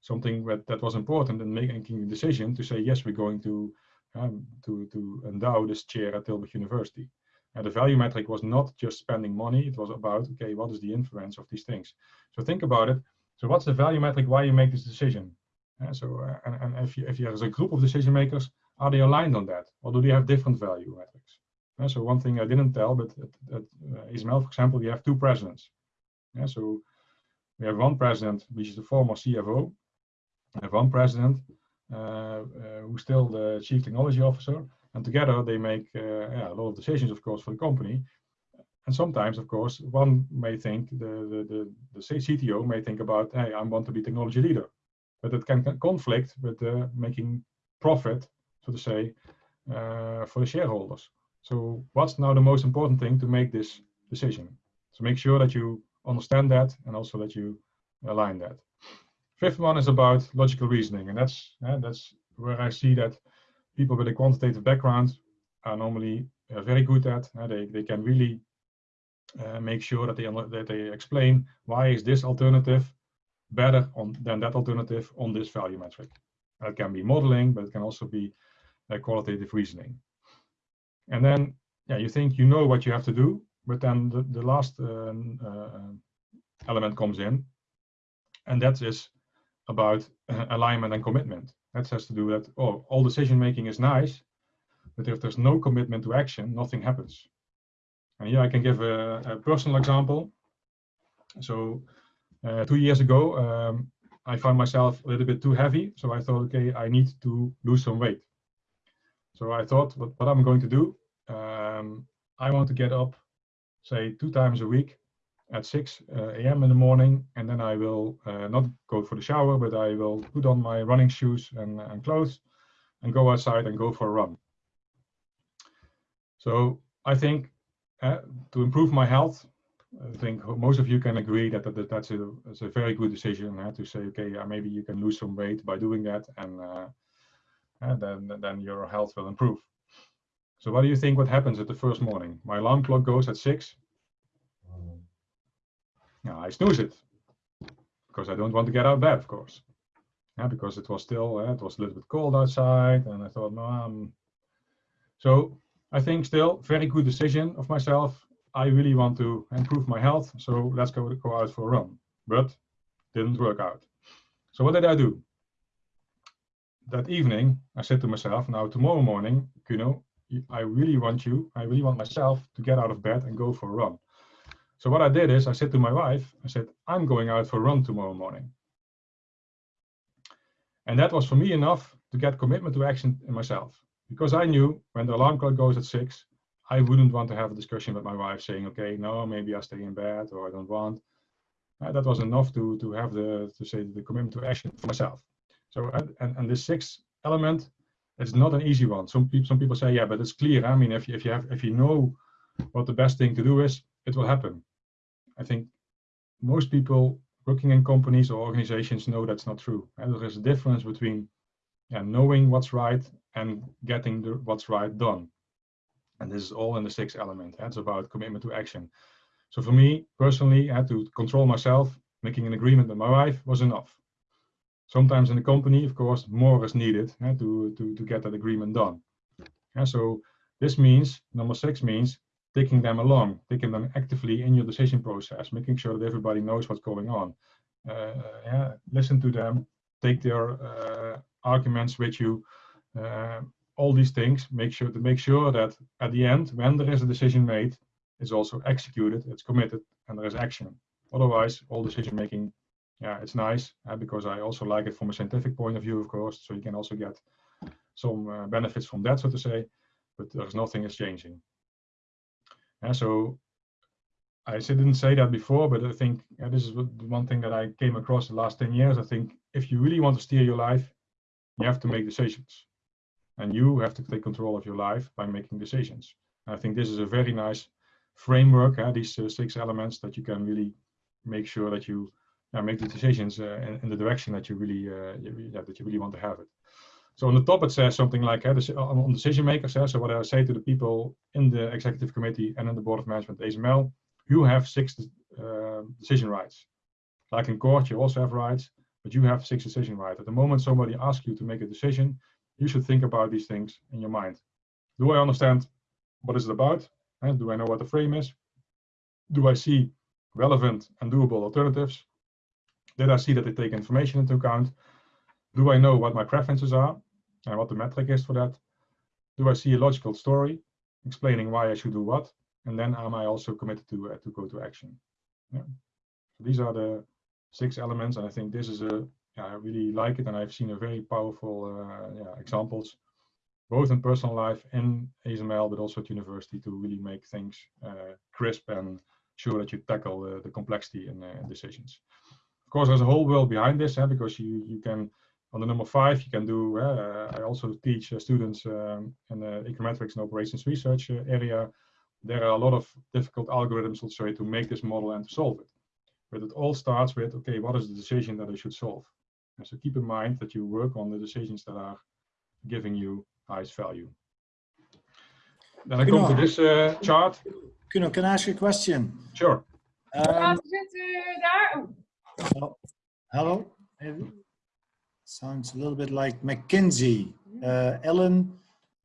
something that, that was important in making the decision to say, yes, we're going to, um, to, to endow this chair at Tilburg University. And the value metric was not just spending money, it was about, okay, what is the influence of these things? So think about it. So what's the value metric, why you make this decision? Uh, so, uh, and, and if, you, if have a group of decision makers, are they aligned on that? Or do they have different value metrics? Uh, so one thing I didn't tell, but at, at uh, ASML, for example, you have two presidents. Yeah, so we have one president, which is the former CFO, one president uh, uh, who's still the chief technology officer, and together they make uh, yeah, a lot of decisions, of course, for the company. And sometimes, of course, one may think the, the, the, the CTO may think about, hey, I want to be technology leader, but it can conflict with uh, making profit, so to say, uh, for the shareholders. So what's now the most important thing to make this decision? So make sure that you understand that and also that you align that. Fifth one is about logical reasoning, and that's uh, that's where I see that people with a quantitative background are normally uh, very good at. Uh, they they can really uh, make sure that they that they explain why is this alternative better on than that alternative on this value metric. It can be modeling, but it can also be uh, qualitative reasoning. And then, yeah, you think you know what you have to do, but then the, the last uh, uh, element comes in, and that is about uh, alignment and commitment. That has to do that, oh, all decision making is nice, but if there's no commitment to action, nothing happens. And here I can give a, a personal example. So uh, two years ago, um, I found myself a little bit too heavy. So I thought, okay, I need to lose some weight. So I thought, what, what I'm going to do, um, I want to get up, say, two times a week at 6 uh, a.m. in the morning, and then I will uh, not go for the shower, but I will put on my running shoes and, and clothes and go outside and go for a run. So I think uh, to improve my health, I think most of you can agree that, that that's, a, that's a very good decision uh, to say, okay, maybe you can lose some weight by doing that, and, uh, and then, then your health will improve. So what do you think what happens at the first morning? My alarm clock goes at six. Yeah, I snooze it because I don't want to get out of bed, of course. Yeah, because it was still, uh, it was a little bit cold outside and I thought, no, um, so I think still very good decision of myself. I really want to improve my health. So let's go, go out for a run, but didn't work out. So what did I do? That evening, I said to myself, now tomorrow morning, you know, I really want you, I really want myself to get out of bed and go for a run. So what I did is I said to my wife, I said, I'm going out for a run tomorrow morning. And that was for me enough to get commitment to action in myself. Because I knew when the alarm clock goes at six, I wouldn't want to have a discussion with my wife saying, okay, no, maybe I stay in bed or I don't want. Uh, that was enough to, to have the, to say the commitment to action for myself. So, and, and this sixth element it's not an easy one. Some people some people say, yeah, but it's clear. I mean, if you, if you have if you know what the best thing to do is, it will happen. I think most people working in companies or organizations know that's not true. And there is a difference between yeah, knowing what's right and getting the, what's right done. And this is all in the sixth element. Eh, it's about commitment to action. So for me personally, I had to control myself. Making an agreement with my wife was enough. Sometimes in the company, of course, more is needed eh, to, to, to get that agreement done. Yeah, so this means, number six means taking them along, taking them actively in your decision process, making sure that everybody knows what's going on. Uh, yeah, listen to them, take their uh, arguments with you, uh, all these things, make sure to make sure that at the end, when there is a decision made, it's also executed, it's committed, and there is action. Otherwise, all decision making yeah, it's nice uh, because I also like it from a scientific point of view, of course. So you can also get some uh, benefits from that, so to say, but there's nothing is changing. And so I didn't say that before, but I think yeah, this is one thing that I came across the last 10 years. I think if you really want to steer your life, you have to make decisions. And you have to take control of your life by making decisions. And I think this is a very nice framework, these uh, six elements that you can really make sure that you yeah, make the decisions uh, in, in, the direction that you really uh, yeah, that you really want to have it. So on the top it says something like uh, on decision makers. So what I say to the people in the executive committee and in the board of management ASML, you have six uh, decision rights. Like in court, you also have rights, but you have six decision rights. At the moment somebody asks you to make a decision, you should think about these things in your mind. Do I understand what is it about? And do I know what the frame is? Do I see relevant and doable alternatives? Did I see that they take information into account? Do I know what my preferences are and what the metric is for that? Do I see a logical story explaining why I should do what? And then am I also committed to, uh, to go to action? Yeah. So these are the six elements. And I think this is a yeah, I really like it, and I've seen a very powerful uh, yeah, examples, both in personal life in ASML, but also at university to really make things uh, crisp and sure that you tackle the, complexity in, uh, decisions. Of course, there's a whole world behind this, because you you can on the number five you can do. Uh, I also teach uh, students um, in the econometrics and operations research uh, area. There are a lot of difficult algorithms also to make this model and to solve it. But it all starts with okay, what is the decision that I should solve? And so keep in mind that you work on the decisions that are giving you highest value. Then I come to this uh, chart. Kuno, can I ask you a question? Sure. Um, zit u daar? Oh, oh, hello. Maybe. Sounds a little bit like McKinsey. Uh, Ellen,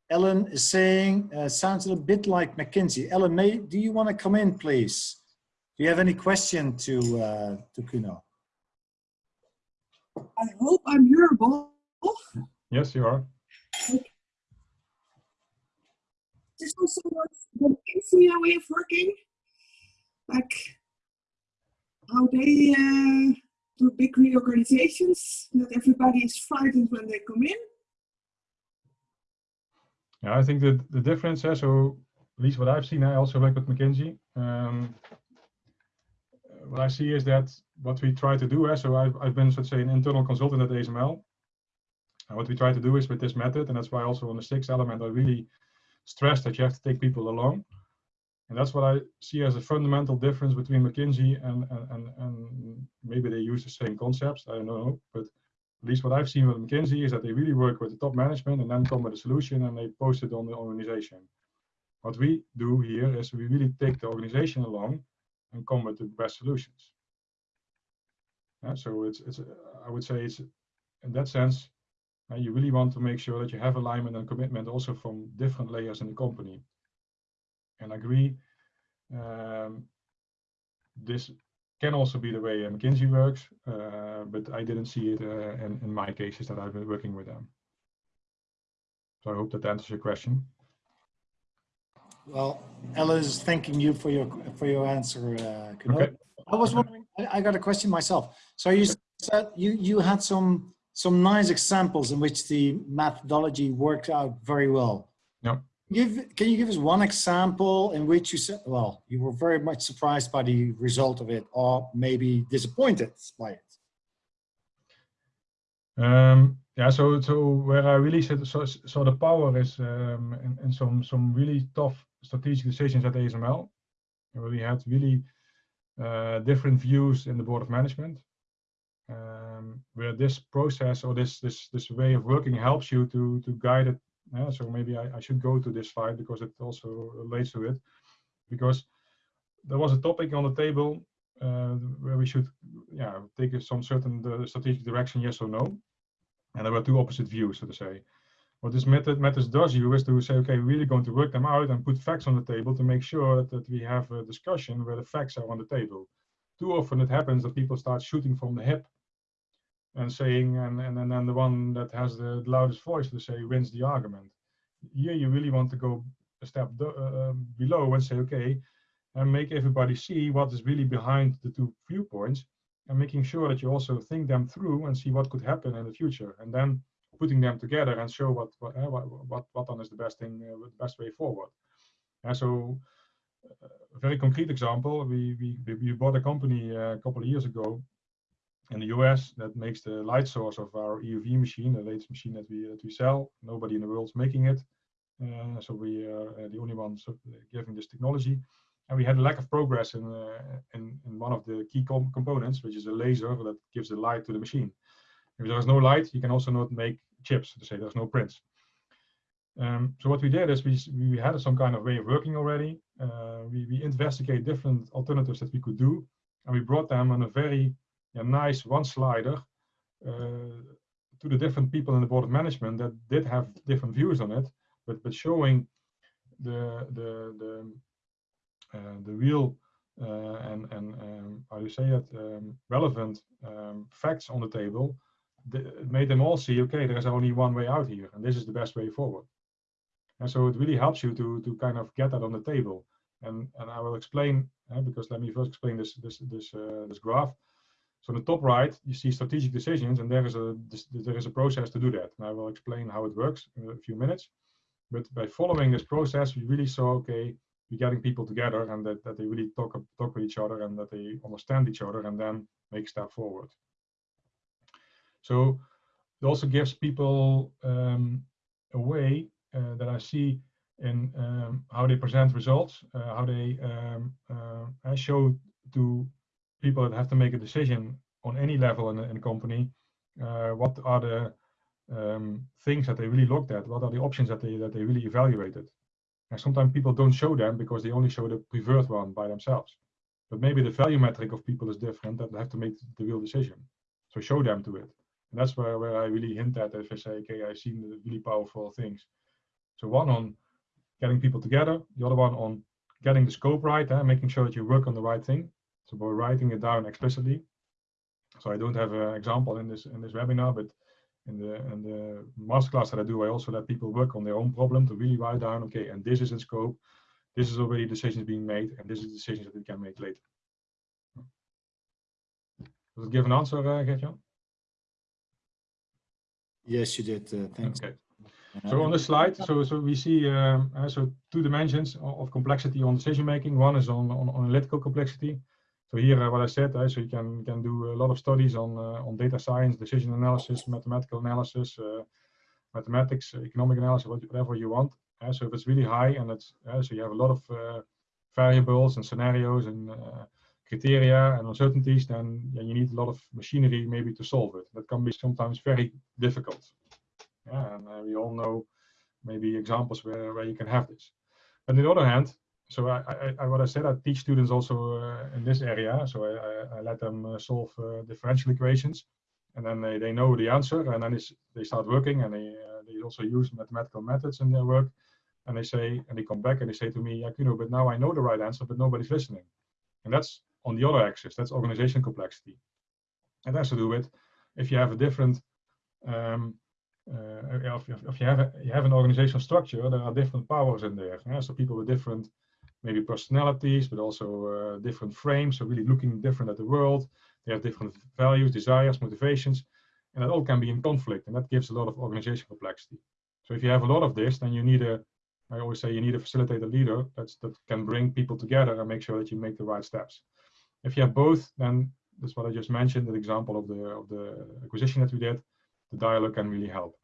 Ellen is saying, uh, sounds a little bit like McKinsey. Ellen, may, do you want to come in, please? Do you have any question to uh, to Kuno? I hope I'm hearable. Yes, you are. Is also the McKinsey way of working? Like how they uh, do big reorganizations, that everybody is frightened when they come in? Yeah, I think that the difference, so at least what I've seen, I also work with McKinsey. Um, what I see is that what we try to do, so I've, I've been, let's say, an internal consultant at ASML. And what we try to do is with this method, and that's why also on the sixth element, I really stress that you have to take people along. And that's what I see as a fundamental difference between McKinsey and, and, and, and maybe they use the same concepts, I don't know, but at least what I've seen with McKinsey is that they really work with the top management and then come with a solution and they post it on the organization. What we do here is we really take the organization along and come with the best solutions. Yeah, so it's, it's I would say it's in that sense, uh, you really want to make sure that you have alignment and commitment also from different layers in the company. And agree, um, this can also be the way McKinsey works, uh, but I didn't see it uh, in, in my cases that I've been working with them. So I hope that answers your question. Well, Ella is thanking you for your for your answer. Uh, Okay. I was wondering. I, I got a question myself. So you said you you had some some nice examples in which the methodology worked out very well. Give can you give us one example in which you said, well, you were very much surprised by the result of it, or maybe disappointed by it? Um, yeah, so so where I really said so, so the power is um, in, in some some really tough strategic decisions at ASML, where we had really uh, different views in the board of management, um, where this process or this this this way of working helps you to to guide it. So maybe I, I should go to this slide because it also relates to it, because there was a topic on the table uh, where we should yeah take some certain uh, strategic direction, yes or no, and there were two opposite views, so to say. What this method methods does you is to say, okay, we're really going to work them out and put facts on the table to make sure that, that we have a discussion where the facts are on the table. Too often it happens that people start shooting from the hip and saying, and, and, and then the one that has the loudest voice to say wins the argument. Here you really want to go a step uh, below and say, okay, and make everybody see what is really behind the two viewpoints and making sure that you also think them through and see what could happen in the future. And then putting them together and show what what uh, what, what then is the best thing, uh, the best way forward. And so, uh, a very concrete example: we we we bought a company uh, a couple of years ago in the US that makes the light source of our EUV machine, the latest machine that we that we sell. Nobody in the world's making it, uh, so we are the only ones giving this technology. And we had a lack of progress in, in, in one of the key com components, which is a laser that gives the light to the machine. If there is no light, you can also not make chips, to say there's no prints. Um, so what we did is we, we had some kind of way of working already. Uh, we, we investigate different alternatives that we could do, and we brought them on a very yeah, nice one slider uh, to the different people in the board of management that did have different views on it, but but showing the the the uh, the real uh, and and um, how do you say it um, relevant um, facts on the table made them all see, okay, there's only one way out here, and this is the best way forward. And so it really helps you to to kind of get that on the table. And and I will explain uh, because let me first explain this this this uh, this graph. So on the top right, you see strategic decisions, and there is a there is a process to do that. And I will explain how it works in a few minutes. But by following this process, we really saw okay, we're getting people together, and that, that they really talk talk with each other, and that they understand each other, and then make step forward. So it also gives people um, a way uh, that I see in um, how they present results, uh, how they um, uh, show to people that have to make a decision on any level in, in a company, uh, what are the um, things that they really looked at, what are the options that they that they really evaluated. And sometimes people don't show them because they only show the preferred one by themselves. But maybe the value metric of people is different that they have to make the real decision. So show them to it. And that's where, where I really hint at if I say, okay, I've seen the really powerful things. So one on getting people together, the other one on getting the scope right, eh, making sure that you work on the right thing. So by writing it down explicitly. So I don't have an example in this in this webinar, but in the in the masterclass that I do, I also let people work on their own problem to really write down, okay, and this is in scope, this is already decisions being made, and this is decisions that we can make later. Does it give an answer, uh, Gertjan? Yes, you did. Uh, thanks. Okay. So on the slide, so so we see um, uh, so two dimensions of, complexity on decision making. One is on, on, on analytical complexity. So here, uh, what I said, so you can can do a lot of studies on uh, on data science, decision analysis, mathematical analysis, uh, mathematics, economic analysis, whatever you want. So if it's really high and it's so you have a lot of variables and scenarios and criteria and uncertainties, then you need a lot of machinery maybe to solve it. That can be sometimes very difficult. Yeah, and uh, we all know maybe examples where, where you can have this. But on the other hand, so I, I, what I said, I teach students also uh, in this area. So I, I, I let them uh, solve uh, differential equations, and then they, they know the answer, and then they start working, and they uh, they also use mathematical methods in their work, and they say, and they come back and they say to me, you know, but now I know the right answer, but nobody's listening, and that's on the other axis. That's organization complexity, and has to do with if you have a different um, uh, if, if, you have a, you have an organizational structure, there are different powers in there. Yeah? So people with different maybe personalities, but also uh, different frames. So really looking different at the world. They have different values, desires, motivations, and that all can be in conflict, and that gives a lot of organizational complexity. So if you have a lot of this, then you need a I always say you need a facilitator leader that's, that can bring people together and make sure that you make the right steps. If you have both, then that's what I just mentioned, the example of the of the acquisition that we did the dialogue can really help.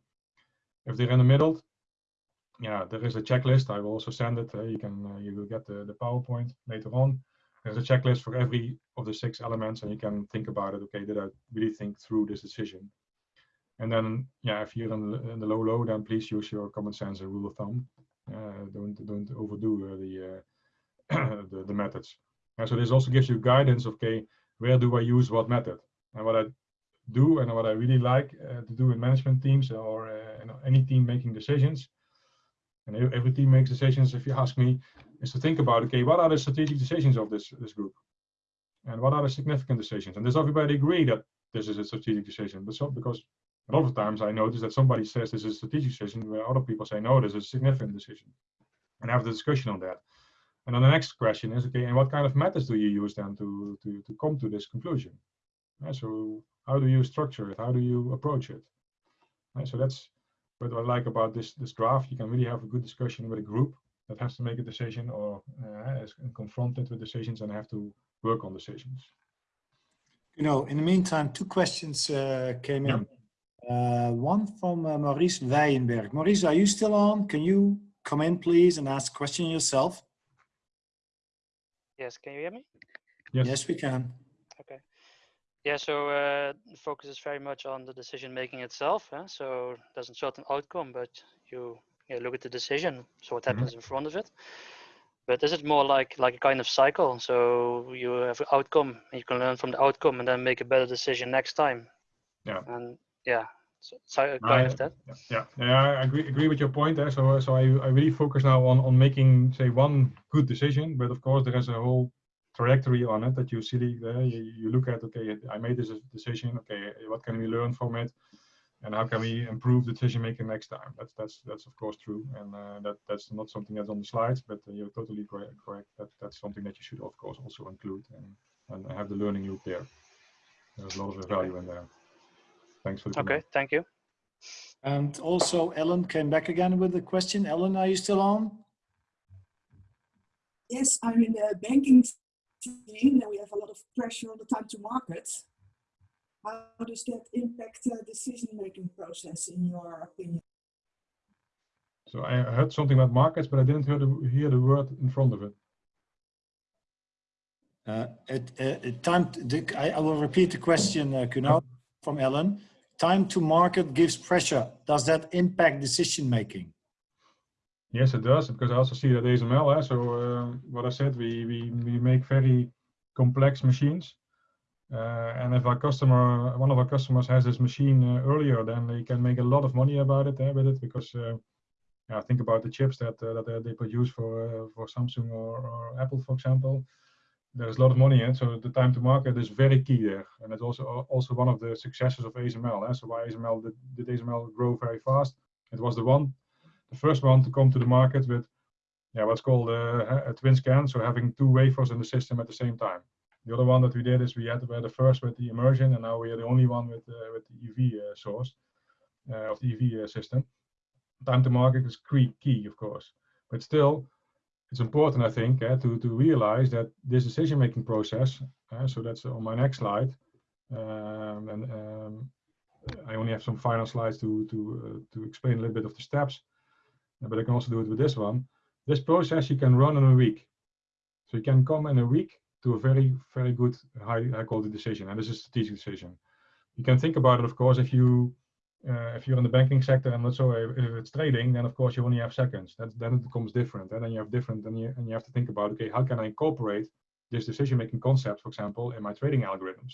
If they're in the middle, yeah, there is a checklist. I will also send it. Uh, you can uh, you will get the, the PowerPoint later on. There's a checklist for every of the six elements, and you can think about it. Okay, did I really think through this decision? And then, yeah, if you're in the, in the low low, then please use your common sense and rule of thumb. Uh, don't don't overdo uh, the, uh, <coughs> the the methods. And so this also gives you guidance. Okay, where do I use what method? And what I do and what I really like uh, to do in management teams or uh, any team making decisions, and every team makes decisions, if you ask me, is to think about, okay, what are the strategic decisions of this, this group? And what are the significant decisions? And does everybody agree that this is a strategic decision? But so, because a lot of times I notice that somebody says this is a strategic decision where other people say, no, this is a significant decision. And have the discussion on that. And then the next question is, okay, and what kind of methods do you use then to, to, to come to this conclusion? Yeah, so how do you structure it? How do you approach it? Right, so that's what I like about this this draft. You can really have a good discussion with a group that has to make a decision or uh, is confronted with decisions and have to work on decisions. You know, in the meantime, two questions uh, came in. Uh, one from uh, Maurice Weyenberg. Maurice, are you still on? Can you come in, please, and ask a question yourself? Yes, can you hear me? Yes, yes we can. Okay. Yeah, so uh, the focus is very much on the decision making itself. Huh? So there's a certain outcome, but you yeah, look at the decision. So what happens mm -hmm. in front of it? But this is it more like like a kind of cycle? So you have an outcome, and you can learn from the outcome, and then make a better decision next time. Yeah. And yeah, so, so kind of that. Yeah, yeah, I agree agree with your point there. So so I I really focus now on on making say one good decision, but of course there is a whole trajectory on it that you see there. You, you look at, okay, I made this decision. Okay, what can we learn from it? And how can we improve decision making next time? That's that's that's of course true, and uh, that that's not something that's on the slides, but uh, you're totally correct. Correct. That that's something that you should of course also include and and have the learning loop there. there's a lot of value in there. Thanks for the Okay, comment. thank you. And also Ellen came back again with the question. Ellen, are you still on? Yes, I'm in the banking scene and we have a lot of pressure on the time to market. How does that impact the decision-making process in your opinion? So I heard something about markets, but I didn't hear the, hear the word in front of it. Uh, it, uh, it time to, I, I will repeat the question, uh, Kuno, from Ellen. Time to market gives pressure. Does that impact decision making? Yes, it does, because I also see that ASML, eh, so uh, what I said, we, we, we make very complex machines. Uh, and if our customer, one of our customers has this machine uh, earlier, then they can make a lot of money about it eh, with it, because uh, yeah, think about the chips that uh, that they- produce for uh, for Samsung or, or Apple, for example. There's a lot of money in it, so the time to market is very key there, and it's also also one of the successes of ASML. Eh? So why ASML did, did ASML grow very fast? It was the one the first one to come to the market with yeah, what's called a, a TWINSCAN, so having two wafers in the system at the same time. The other one that we did is we had were the first with the immersion, and now we are the only one with uh, with the EV uh, source uh, of the EV uh, system. Time to market is key, key, of course, but still, it's important, I think, uh, to to realize that this decision-making process. Uh, so that's on my next slide, um, and um, I only have some final slides to to uh, to explain a little bit of the steps but I can also do it with this one. This process you can run in a week. So you can come in a week to a very, very good high, high quality decision. And this is a strategic decision. You can think about it, of course, if you uh, if you're in the banking sector and not so if it's trading, then of course you only have seconds. That, then it becomes different. And then you have different and you, and you have to think about, okay, how can I incorporate this decision-making concept, for example, in my trading algorithms?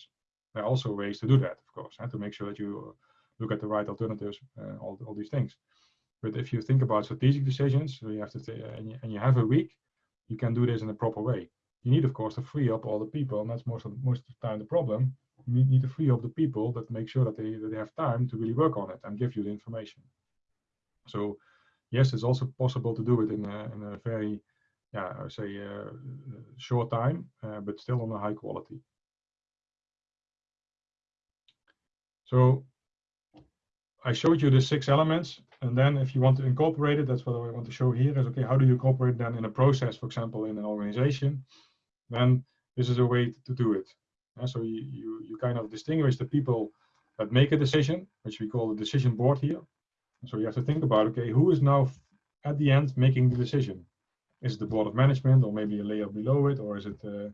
There are also ways to do that, of course, and to make sure that you look at the right alternatives, uh, all, all these things. But if you think about strategic decisions, so you have to and, you, and you have a week, you can do this in a proper way. You need, of course, to free up all the people, and that's most of most of the time the problem. You need, need to free up the people that make sure that they that they have time to really work on it and give you the information. So, yes, it's also possible to do it in a, in a very, yeah, I would say, uh, short time, uh, but still on a high quality. So I showed you the six elements, and then if you want to incorporate it, that's what I want to show here is, okay, how do you incorporate then in a process, for example, in an organization? Then this is a way to do it. So you, you, you kind of distinguish the people that make a decision, which we call the decision board here. So you have to think about, okay, who is now at the end making the decision? Is it the board of management or maybe a layer below it, or is it, uh,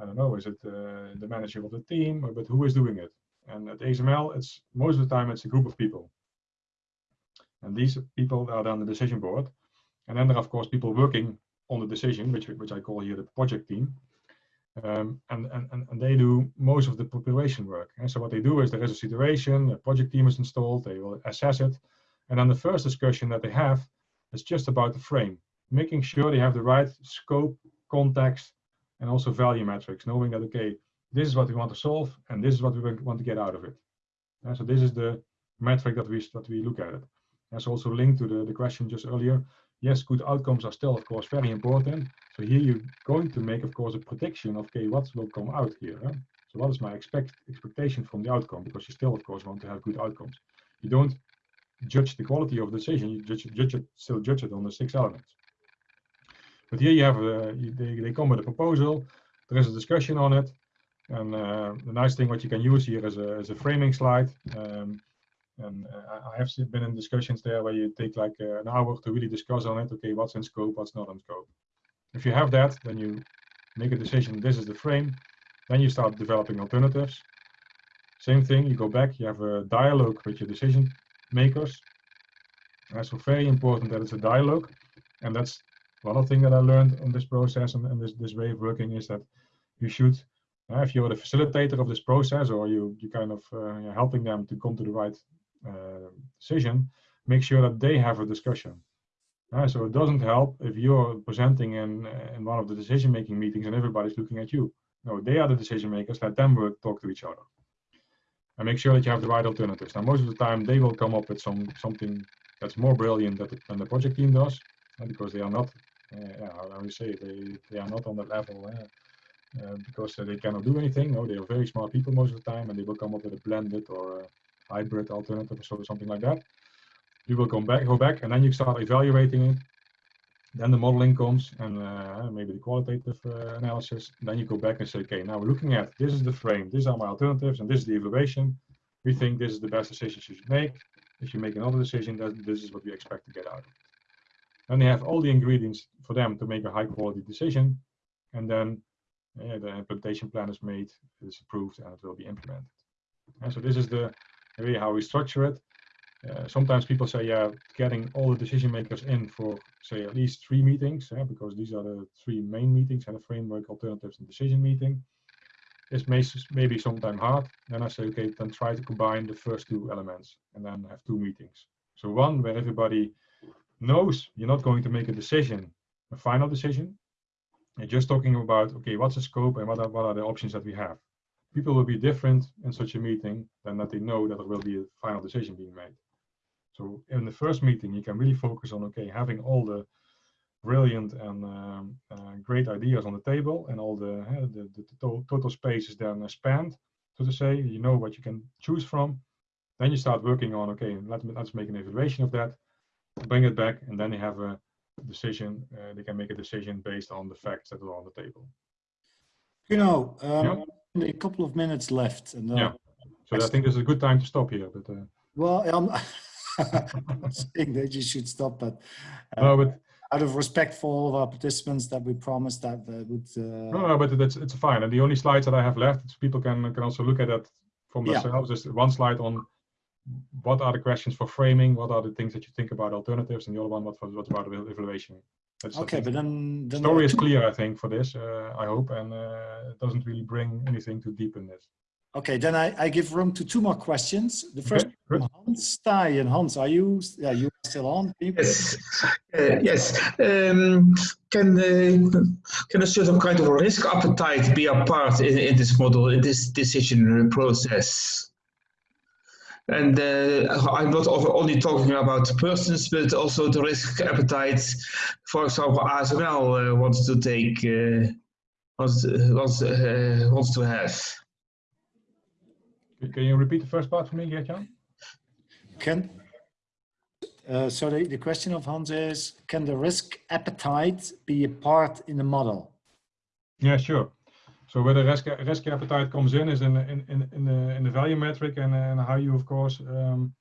I don't know, is it uh, the manager of the team, but who is doing it? And at ASML, it's most of the time it's a group of people. And these people are on the decision board. And then there are, of course, people working on the decision, which, which I call here the project team. Um, and, and, and they do most of the preparation work. And so what they do is there is a situation, a project team is installed, they will assess it. And then the first discussion that they have is just about the frame, making sure they have the right scope, context, and also value metrics, knowing that, okay, this is what we want to solve, and this is what we want to get out of it. And so this is the metric that we that we look at it. That's also linked to the, the question just earlier. Yes, good outcomes are still, of course, very important. So here you're going to make, of course, a prediction of, okay, what will come out here? Huh? So what is my expect expectation from the outcome? Because you still, of course, want to have good outcomes. You don't judge the quality of the decision. You judge, judge it, still judge it on the six elements. But here you have, you, they, they come with a proposal. There is a discussion on it. And uh, the nice thing what you can use here is a, is a framing slide. Um, and uh, I have been in discussions there where you take like uh, an hour to really discuss on it. Okay, what's in scope, what's not in scope. If you have that, then you make a decision. This is the frame. Then you start developing alternatives. Same thing. You go back. You have a dialogue with your decision makers. That's so very important that it's a dialogue, and that's one thing that I learned in this process and, and this this way of working is that you should uh, if you're the facilitator of this process or you you kind of uh, helping them to come to the right uh, decision, make sure that they have a discussion. Uh, so it doesn't help if you're presenting in in one of the decision-making meetings and everybody's looking at you. No, they are the decision makers. Let them work, talk to each other, and make sure that you have the right alternatives. Now, most of the time, they will come up with some something that's more brilliant than the, than the project team does, uh, because they are not. Uh, yeah, how do you say? They they are not on that level. Uh, because uh, they cannot do anything. No, they are very smart people most of the time, and they will come up with a blended or a hybrid alternative or so, something like that. You will come back, go back, and then you start evaluating it. Then the modeling comes, and uh, maybe the qualitative analysis. Then you go back and say, okay, now we're looking at this is the frame, these are my alternatives, and this is the evaluation. We think this is the best decision you should make. If you make another decision, that this is what we expect to get out of it. Then they have all the ingredients for them to make a high quality decision, and then uh, the implementation plan is made, it is approved, and it will be implemented. And so this is the way how we structure it. Uh, sometimes people say, yeah, getting all the decision makers in for say at least three meetings, yeah, because these are the three main meetings and the framework, alternatives, and decision meeting. Is may, maybe sometimes hard. Then I say, okay, then try to combine the first two elements and then have two meetings. So one where everybody knows you're not going to make a decision, a final decision. You're just talking about, okay, what's the scope and what are, what are the options that we have. People will be different in such a meeting than that they know that there will be a final decision being made. So in the first meeting, you can really focus on, okay, having all the brilliant and um, uh, great ideas on the table and all the, uh, the, the, total space is then spanned, so to say, you know what you can choose from. Then you start working on, okay, let, me let's make an evaluation of that, bring it back, and then you have a decision, uh, they can make a decision based on the facts that are on the table. You know, um, yeah. a couple of minutes left. And, uh, yeah, so I, I think this is a good time to stop here. But uh, Well, I'm not <laughs> <laughs> saying that you should stop, but, uh, no, but out of respect for all of our participants that we promised that uh, would. Uh, no, no, but that's it's fine. And the only slides that I have left, people can can also look at that from themselves. Yeah. Just one slide on what are the questions for framing, what are the things that you think about alternatives, and the other one what what about evaluation. That's, okay, but then, then story is clear, I think, for this. Uh, I hope, and uh, it doesn't really bring anything to deepen this. Okay, then I, I give room to two more questions. The first okay, Hans Staaij. And Hans, are you, yeah, you are still on? Yes, uh, yes. Um, can, uh, can a certain kind of risk appetite be a part in, in this model, in this decision process? And uh, I'm not only talking about persons, but also the risk appetite. For example, ASML uh, wants to take, uh, wants, wants, uh, wants to have. Can you repeat the first part for me, Gertjan? Can, uh, so the, the question of Hans is, can the risk appetite be a part in the model? Yeah, sure. So where the risk, risk appetite comes in is in, in, in, in, the, in the value metric and, and how you, of course, um,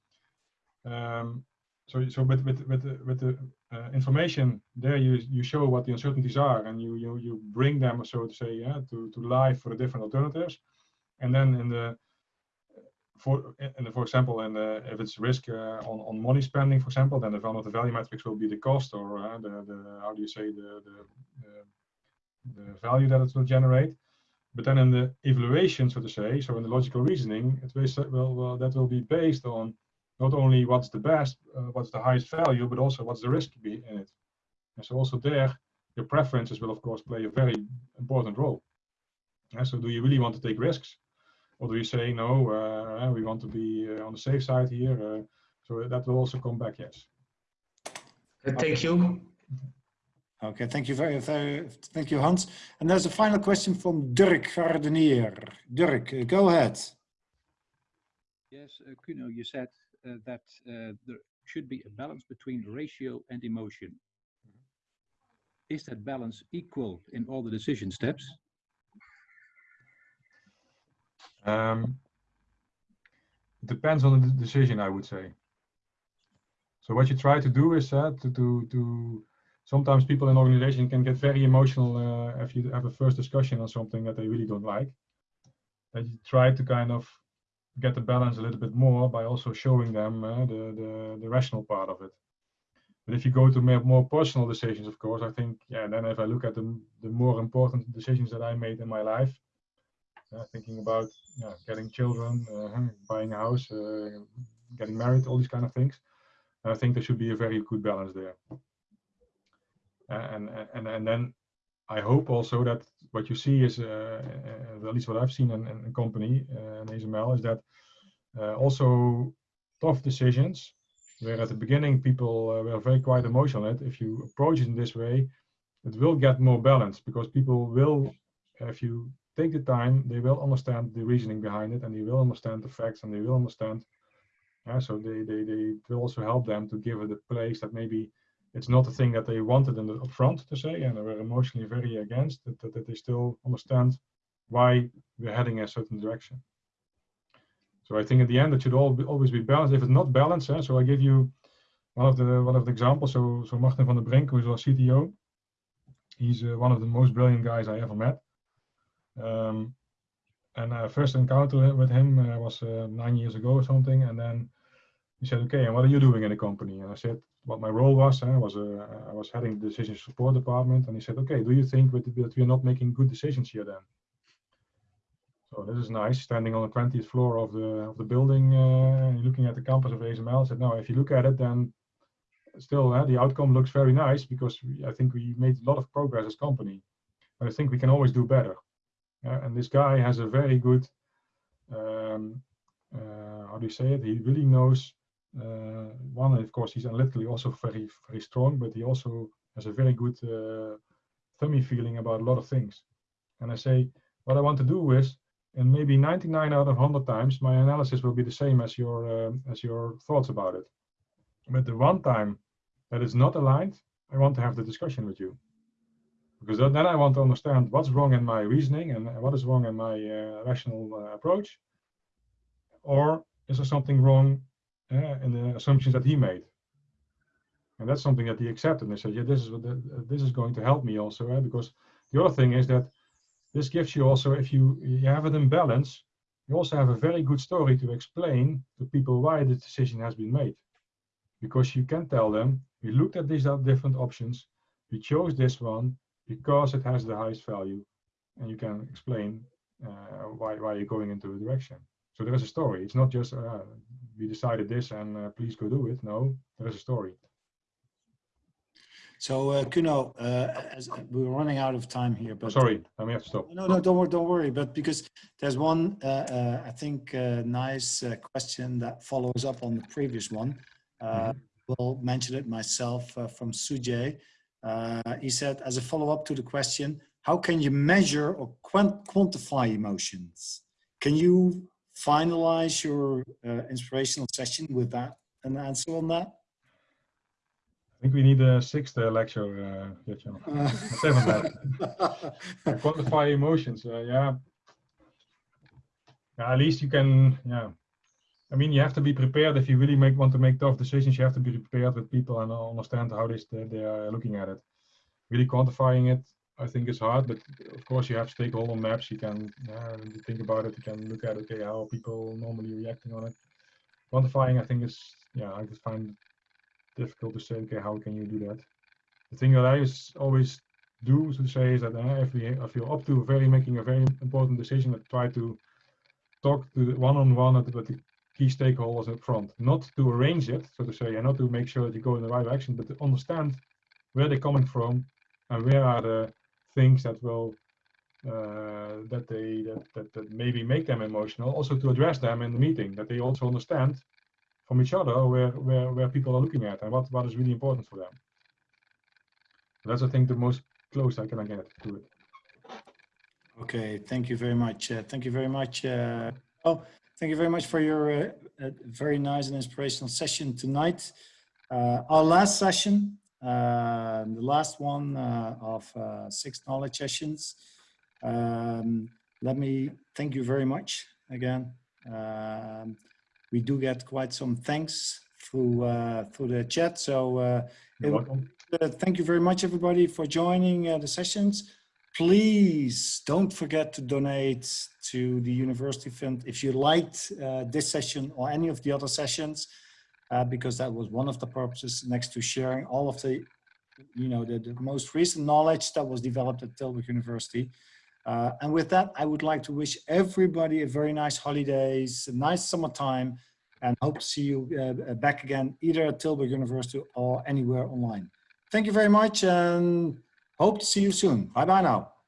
um, so, so with, with, with the, with the uh, information there, you, you show what the uncertainties are and you, you, you bring them, so to say, yeah, to, to life for the different alternatives. And then in the, for and for example, and if it's risk uh, on on money spending, for example, then the of the value metrics will be the cost or uh, the the how do you say the, the the the value that it will generate. But then in the evaluation, so to say, so in the logical reasoning, it will, well, that will be based on not only what's the best, uh, what's the highest value, but also what's the risk be in it. And so also there, your preferences will of course play a very important role. And so do you really want to take risks? or do you say no uh, we want to be uh, on the safe side here uh, so that will also come back yes thank you okay thank you very very thank you hans. And there's a final question from dirk gardenier. Dirk go ahead. Yes uh, kuno you said uh, that uh, there should be a balance between ratio and emotion. Is that balance equal in all the decision steps? Um, it depends on the decision, I would say. So what you try to do is uh, to, to, to sometimes people in organization can get very emotional uh, if you have a first discussion on something that they really don't like. That you try to kind of get the balance a little bit more by also showing them uh, the, the, the rational part of it. But if you go to more, more personal decisions, of course, I think, yeah, then if I look at the, the more important decisions that I made in my life, uh, thinking about yeah, getting children, uh, buying a house, uh, getting married, all these kind of things. I think there should be a very good balance there. And and and then I hope also that what you see is, uh, at least what I've seen in, in, company uh, in ASML, is that uh, also tough decisions, where at the beginning people were very quite emotional. It If you approach it in this way, it will get more balanced because people will if you take the time, they will understand the reasoning behind it and they will understand the facts and they will understand. So they, they, they will also help them to give it a place that maybe it's not the thing that they wanted in the upfront to say and they were emotionally very against, that, that, that they still understand why we're heading a certain direction. So I think at the end it should all be, always be balanced. If it's not balanced, eh, so I give you one of the one of the examples. So so Martin van den Brink, who's our CTO, he's uh, one of the most brilliant guys I ever met. Um, and uh, first encounter with him uh, was uh, nine years ago or something, and then he said, "Okay, and what are you doing in the company?" And I said, "What my role was. I was uh, I was heading the decision support department." And he said, "Okay, do you think that that we are not making good decisions here then?" So this is nice, standing on the 20th floor of the of the building, uh, looking at the campus of ASML. I said, "No, if you look at it, then still uh, the outcome looks very nice because we, I think we made a lot of progress as company. But I think we can always do better." Uh, and this guy has a very good, um, uh, how do you say it? He really knows. Uh, one, of course, he's analytically also very, very strong, but he also has a very good uh, thummy feeling about a lot of things. And I say, what I want to do is, and maybe 99 out of 100 times, my analysis will be the same as your uh, as your thoughts about it. But the one time that is not aligned, I want to have the discussion with you because then I want to understand what's wrong in my reasoning and what is wrong in my uh, rational uh, approach, or is there something wrong in the assumptions that he made? And that's something that he accepted and said, yeah, this is what the, this is going to help me also, eh? because the other thing is that this gives you also, if you, you have it in balance, you also have a very good story to explain to people why the decision has been made. Because you can tell them, we looked at these different options, we chose this one, because it has the highest value and you can explain uh, why, why you're going into a direction. So there is a story. It's not just uh, we decided this and uh, please go do it. No, there is a story. So uh, Kuno, uh, as we're running out of time here, but sorry, I may have to stop. No, no, don't worry, don't worry. But because there's one, uh, uh, I think, uh, nice uh, question that follows up on the previous one. Uh, Mhm. Will mention it myself uh, from Sujay. Uh, he said, as a follow-up to the question, how can you measure or quant quantify emotions? Can you finalize your uh, inspirational session with that, an answer on that? I think we need a sixth uh, lecture, uh. <laughs> Uh, Seventh. Quantify emotions, uh, yeah. Yeah, At least you can, yeah. I mean, you have to be prepared if you really make want to make tough decisions. You have to be prepared with people and understand how they they are looking at it. Really quantifying it, I think, is hard. But of course, you have stakeholder maps. You can uh, think about it. You can look at okay, how people normally reacting on it. Quantifying, I think, is yeah, I just find difficult to say. Okay, how can you do that? The thing that I always do to say is that uh, if we if you're up to very making a very important decision, that try to talk to one-on-one -on -one with the key stakeholders up front, not to arrange it, so to say, and not to make sure that you go in the right direction, but to understand where they're coming from and where are the things that will uh, that they that, that that maybe make them emotional. Also to address them in the meeting, that they also understand from each other where where where people are looking at and what what is really important for them. That's I think the most close I can get to it. Okay, thank you very much. Uh, thank you very much. Uh, oh, thank you very much for your uh, uh, very nice and inspirational session tonight. Uh, our last session, uh, the last one uh, of uh, six knowledge sessions. Um, let me thank you very much again. Um, we do get quite some thanks through uh, through the chat. So uh, it- uh, thank you very much, everybody, for joining uh, the sessions. Please don't forget to donate to the University Fund if you liked uh, this session or any of the other sessions, uh, because that was one of the purposes next to sharing all of the, you know, the, the most recent knowledge that was developed at Tilburg University. Uh, and with that, I would like to wish everybody a very nice holidays, a nice summertime, and hope to see you uh, back again, either at Tilburg University or anywhere online. Thank you very much and hope to see you soon. Bye bye now.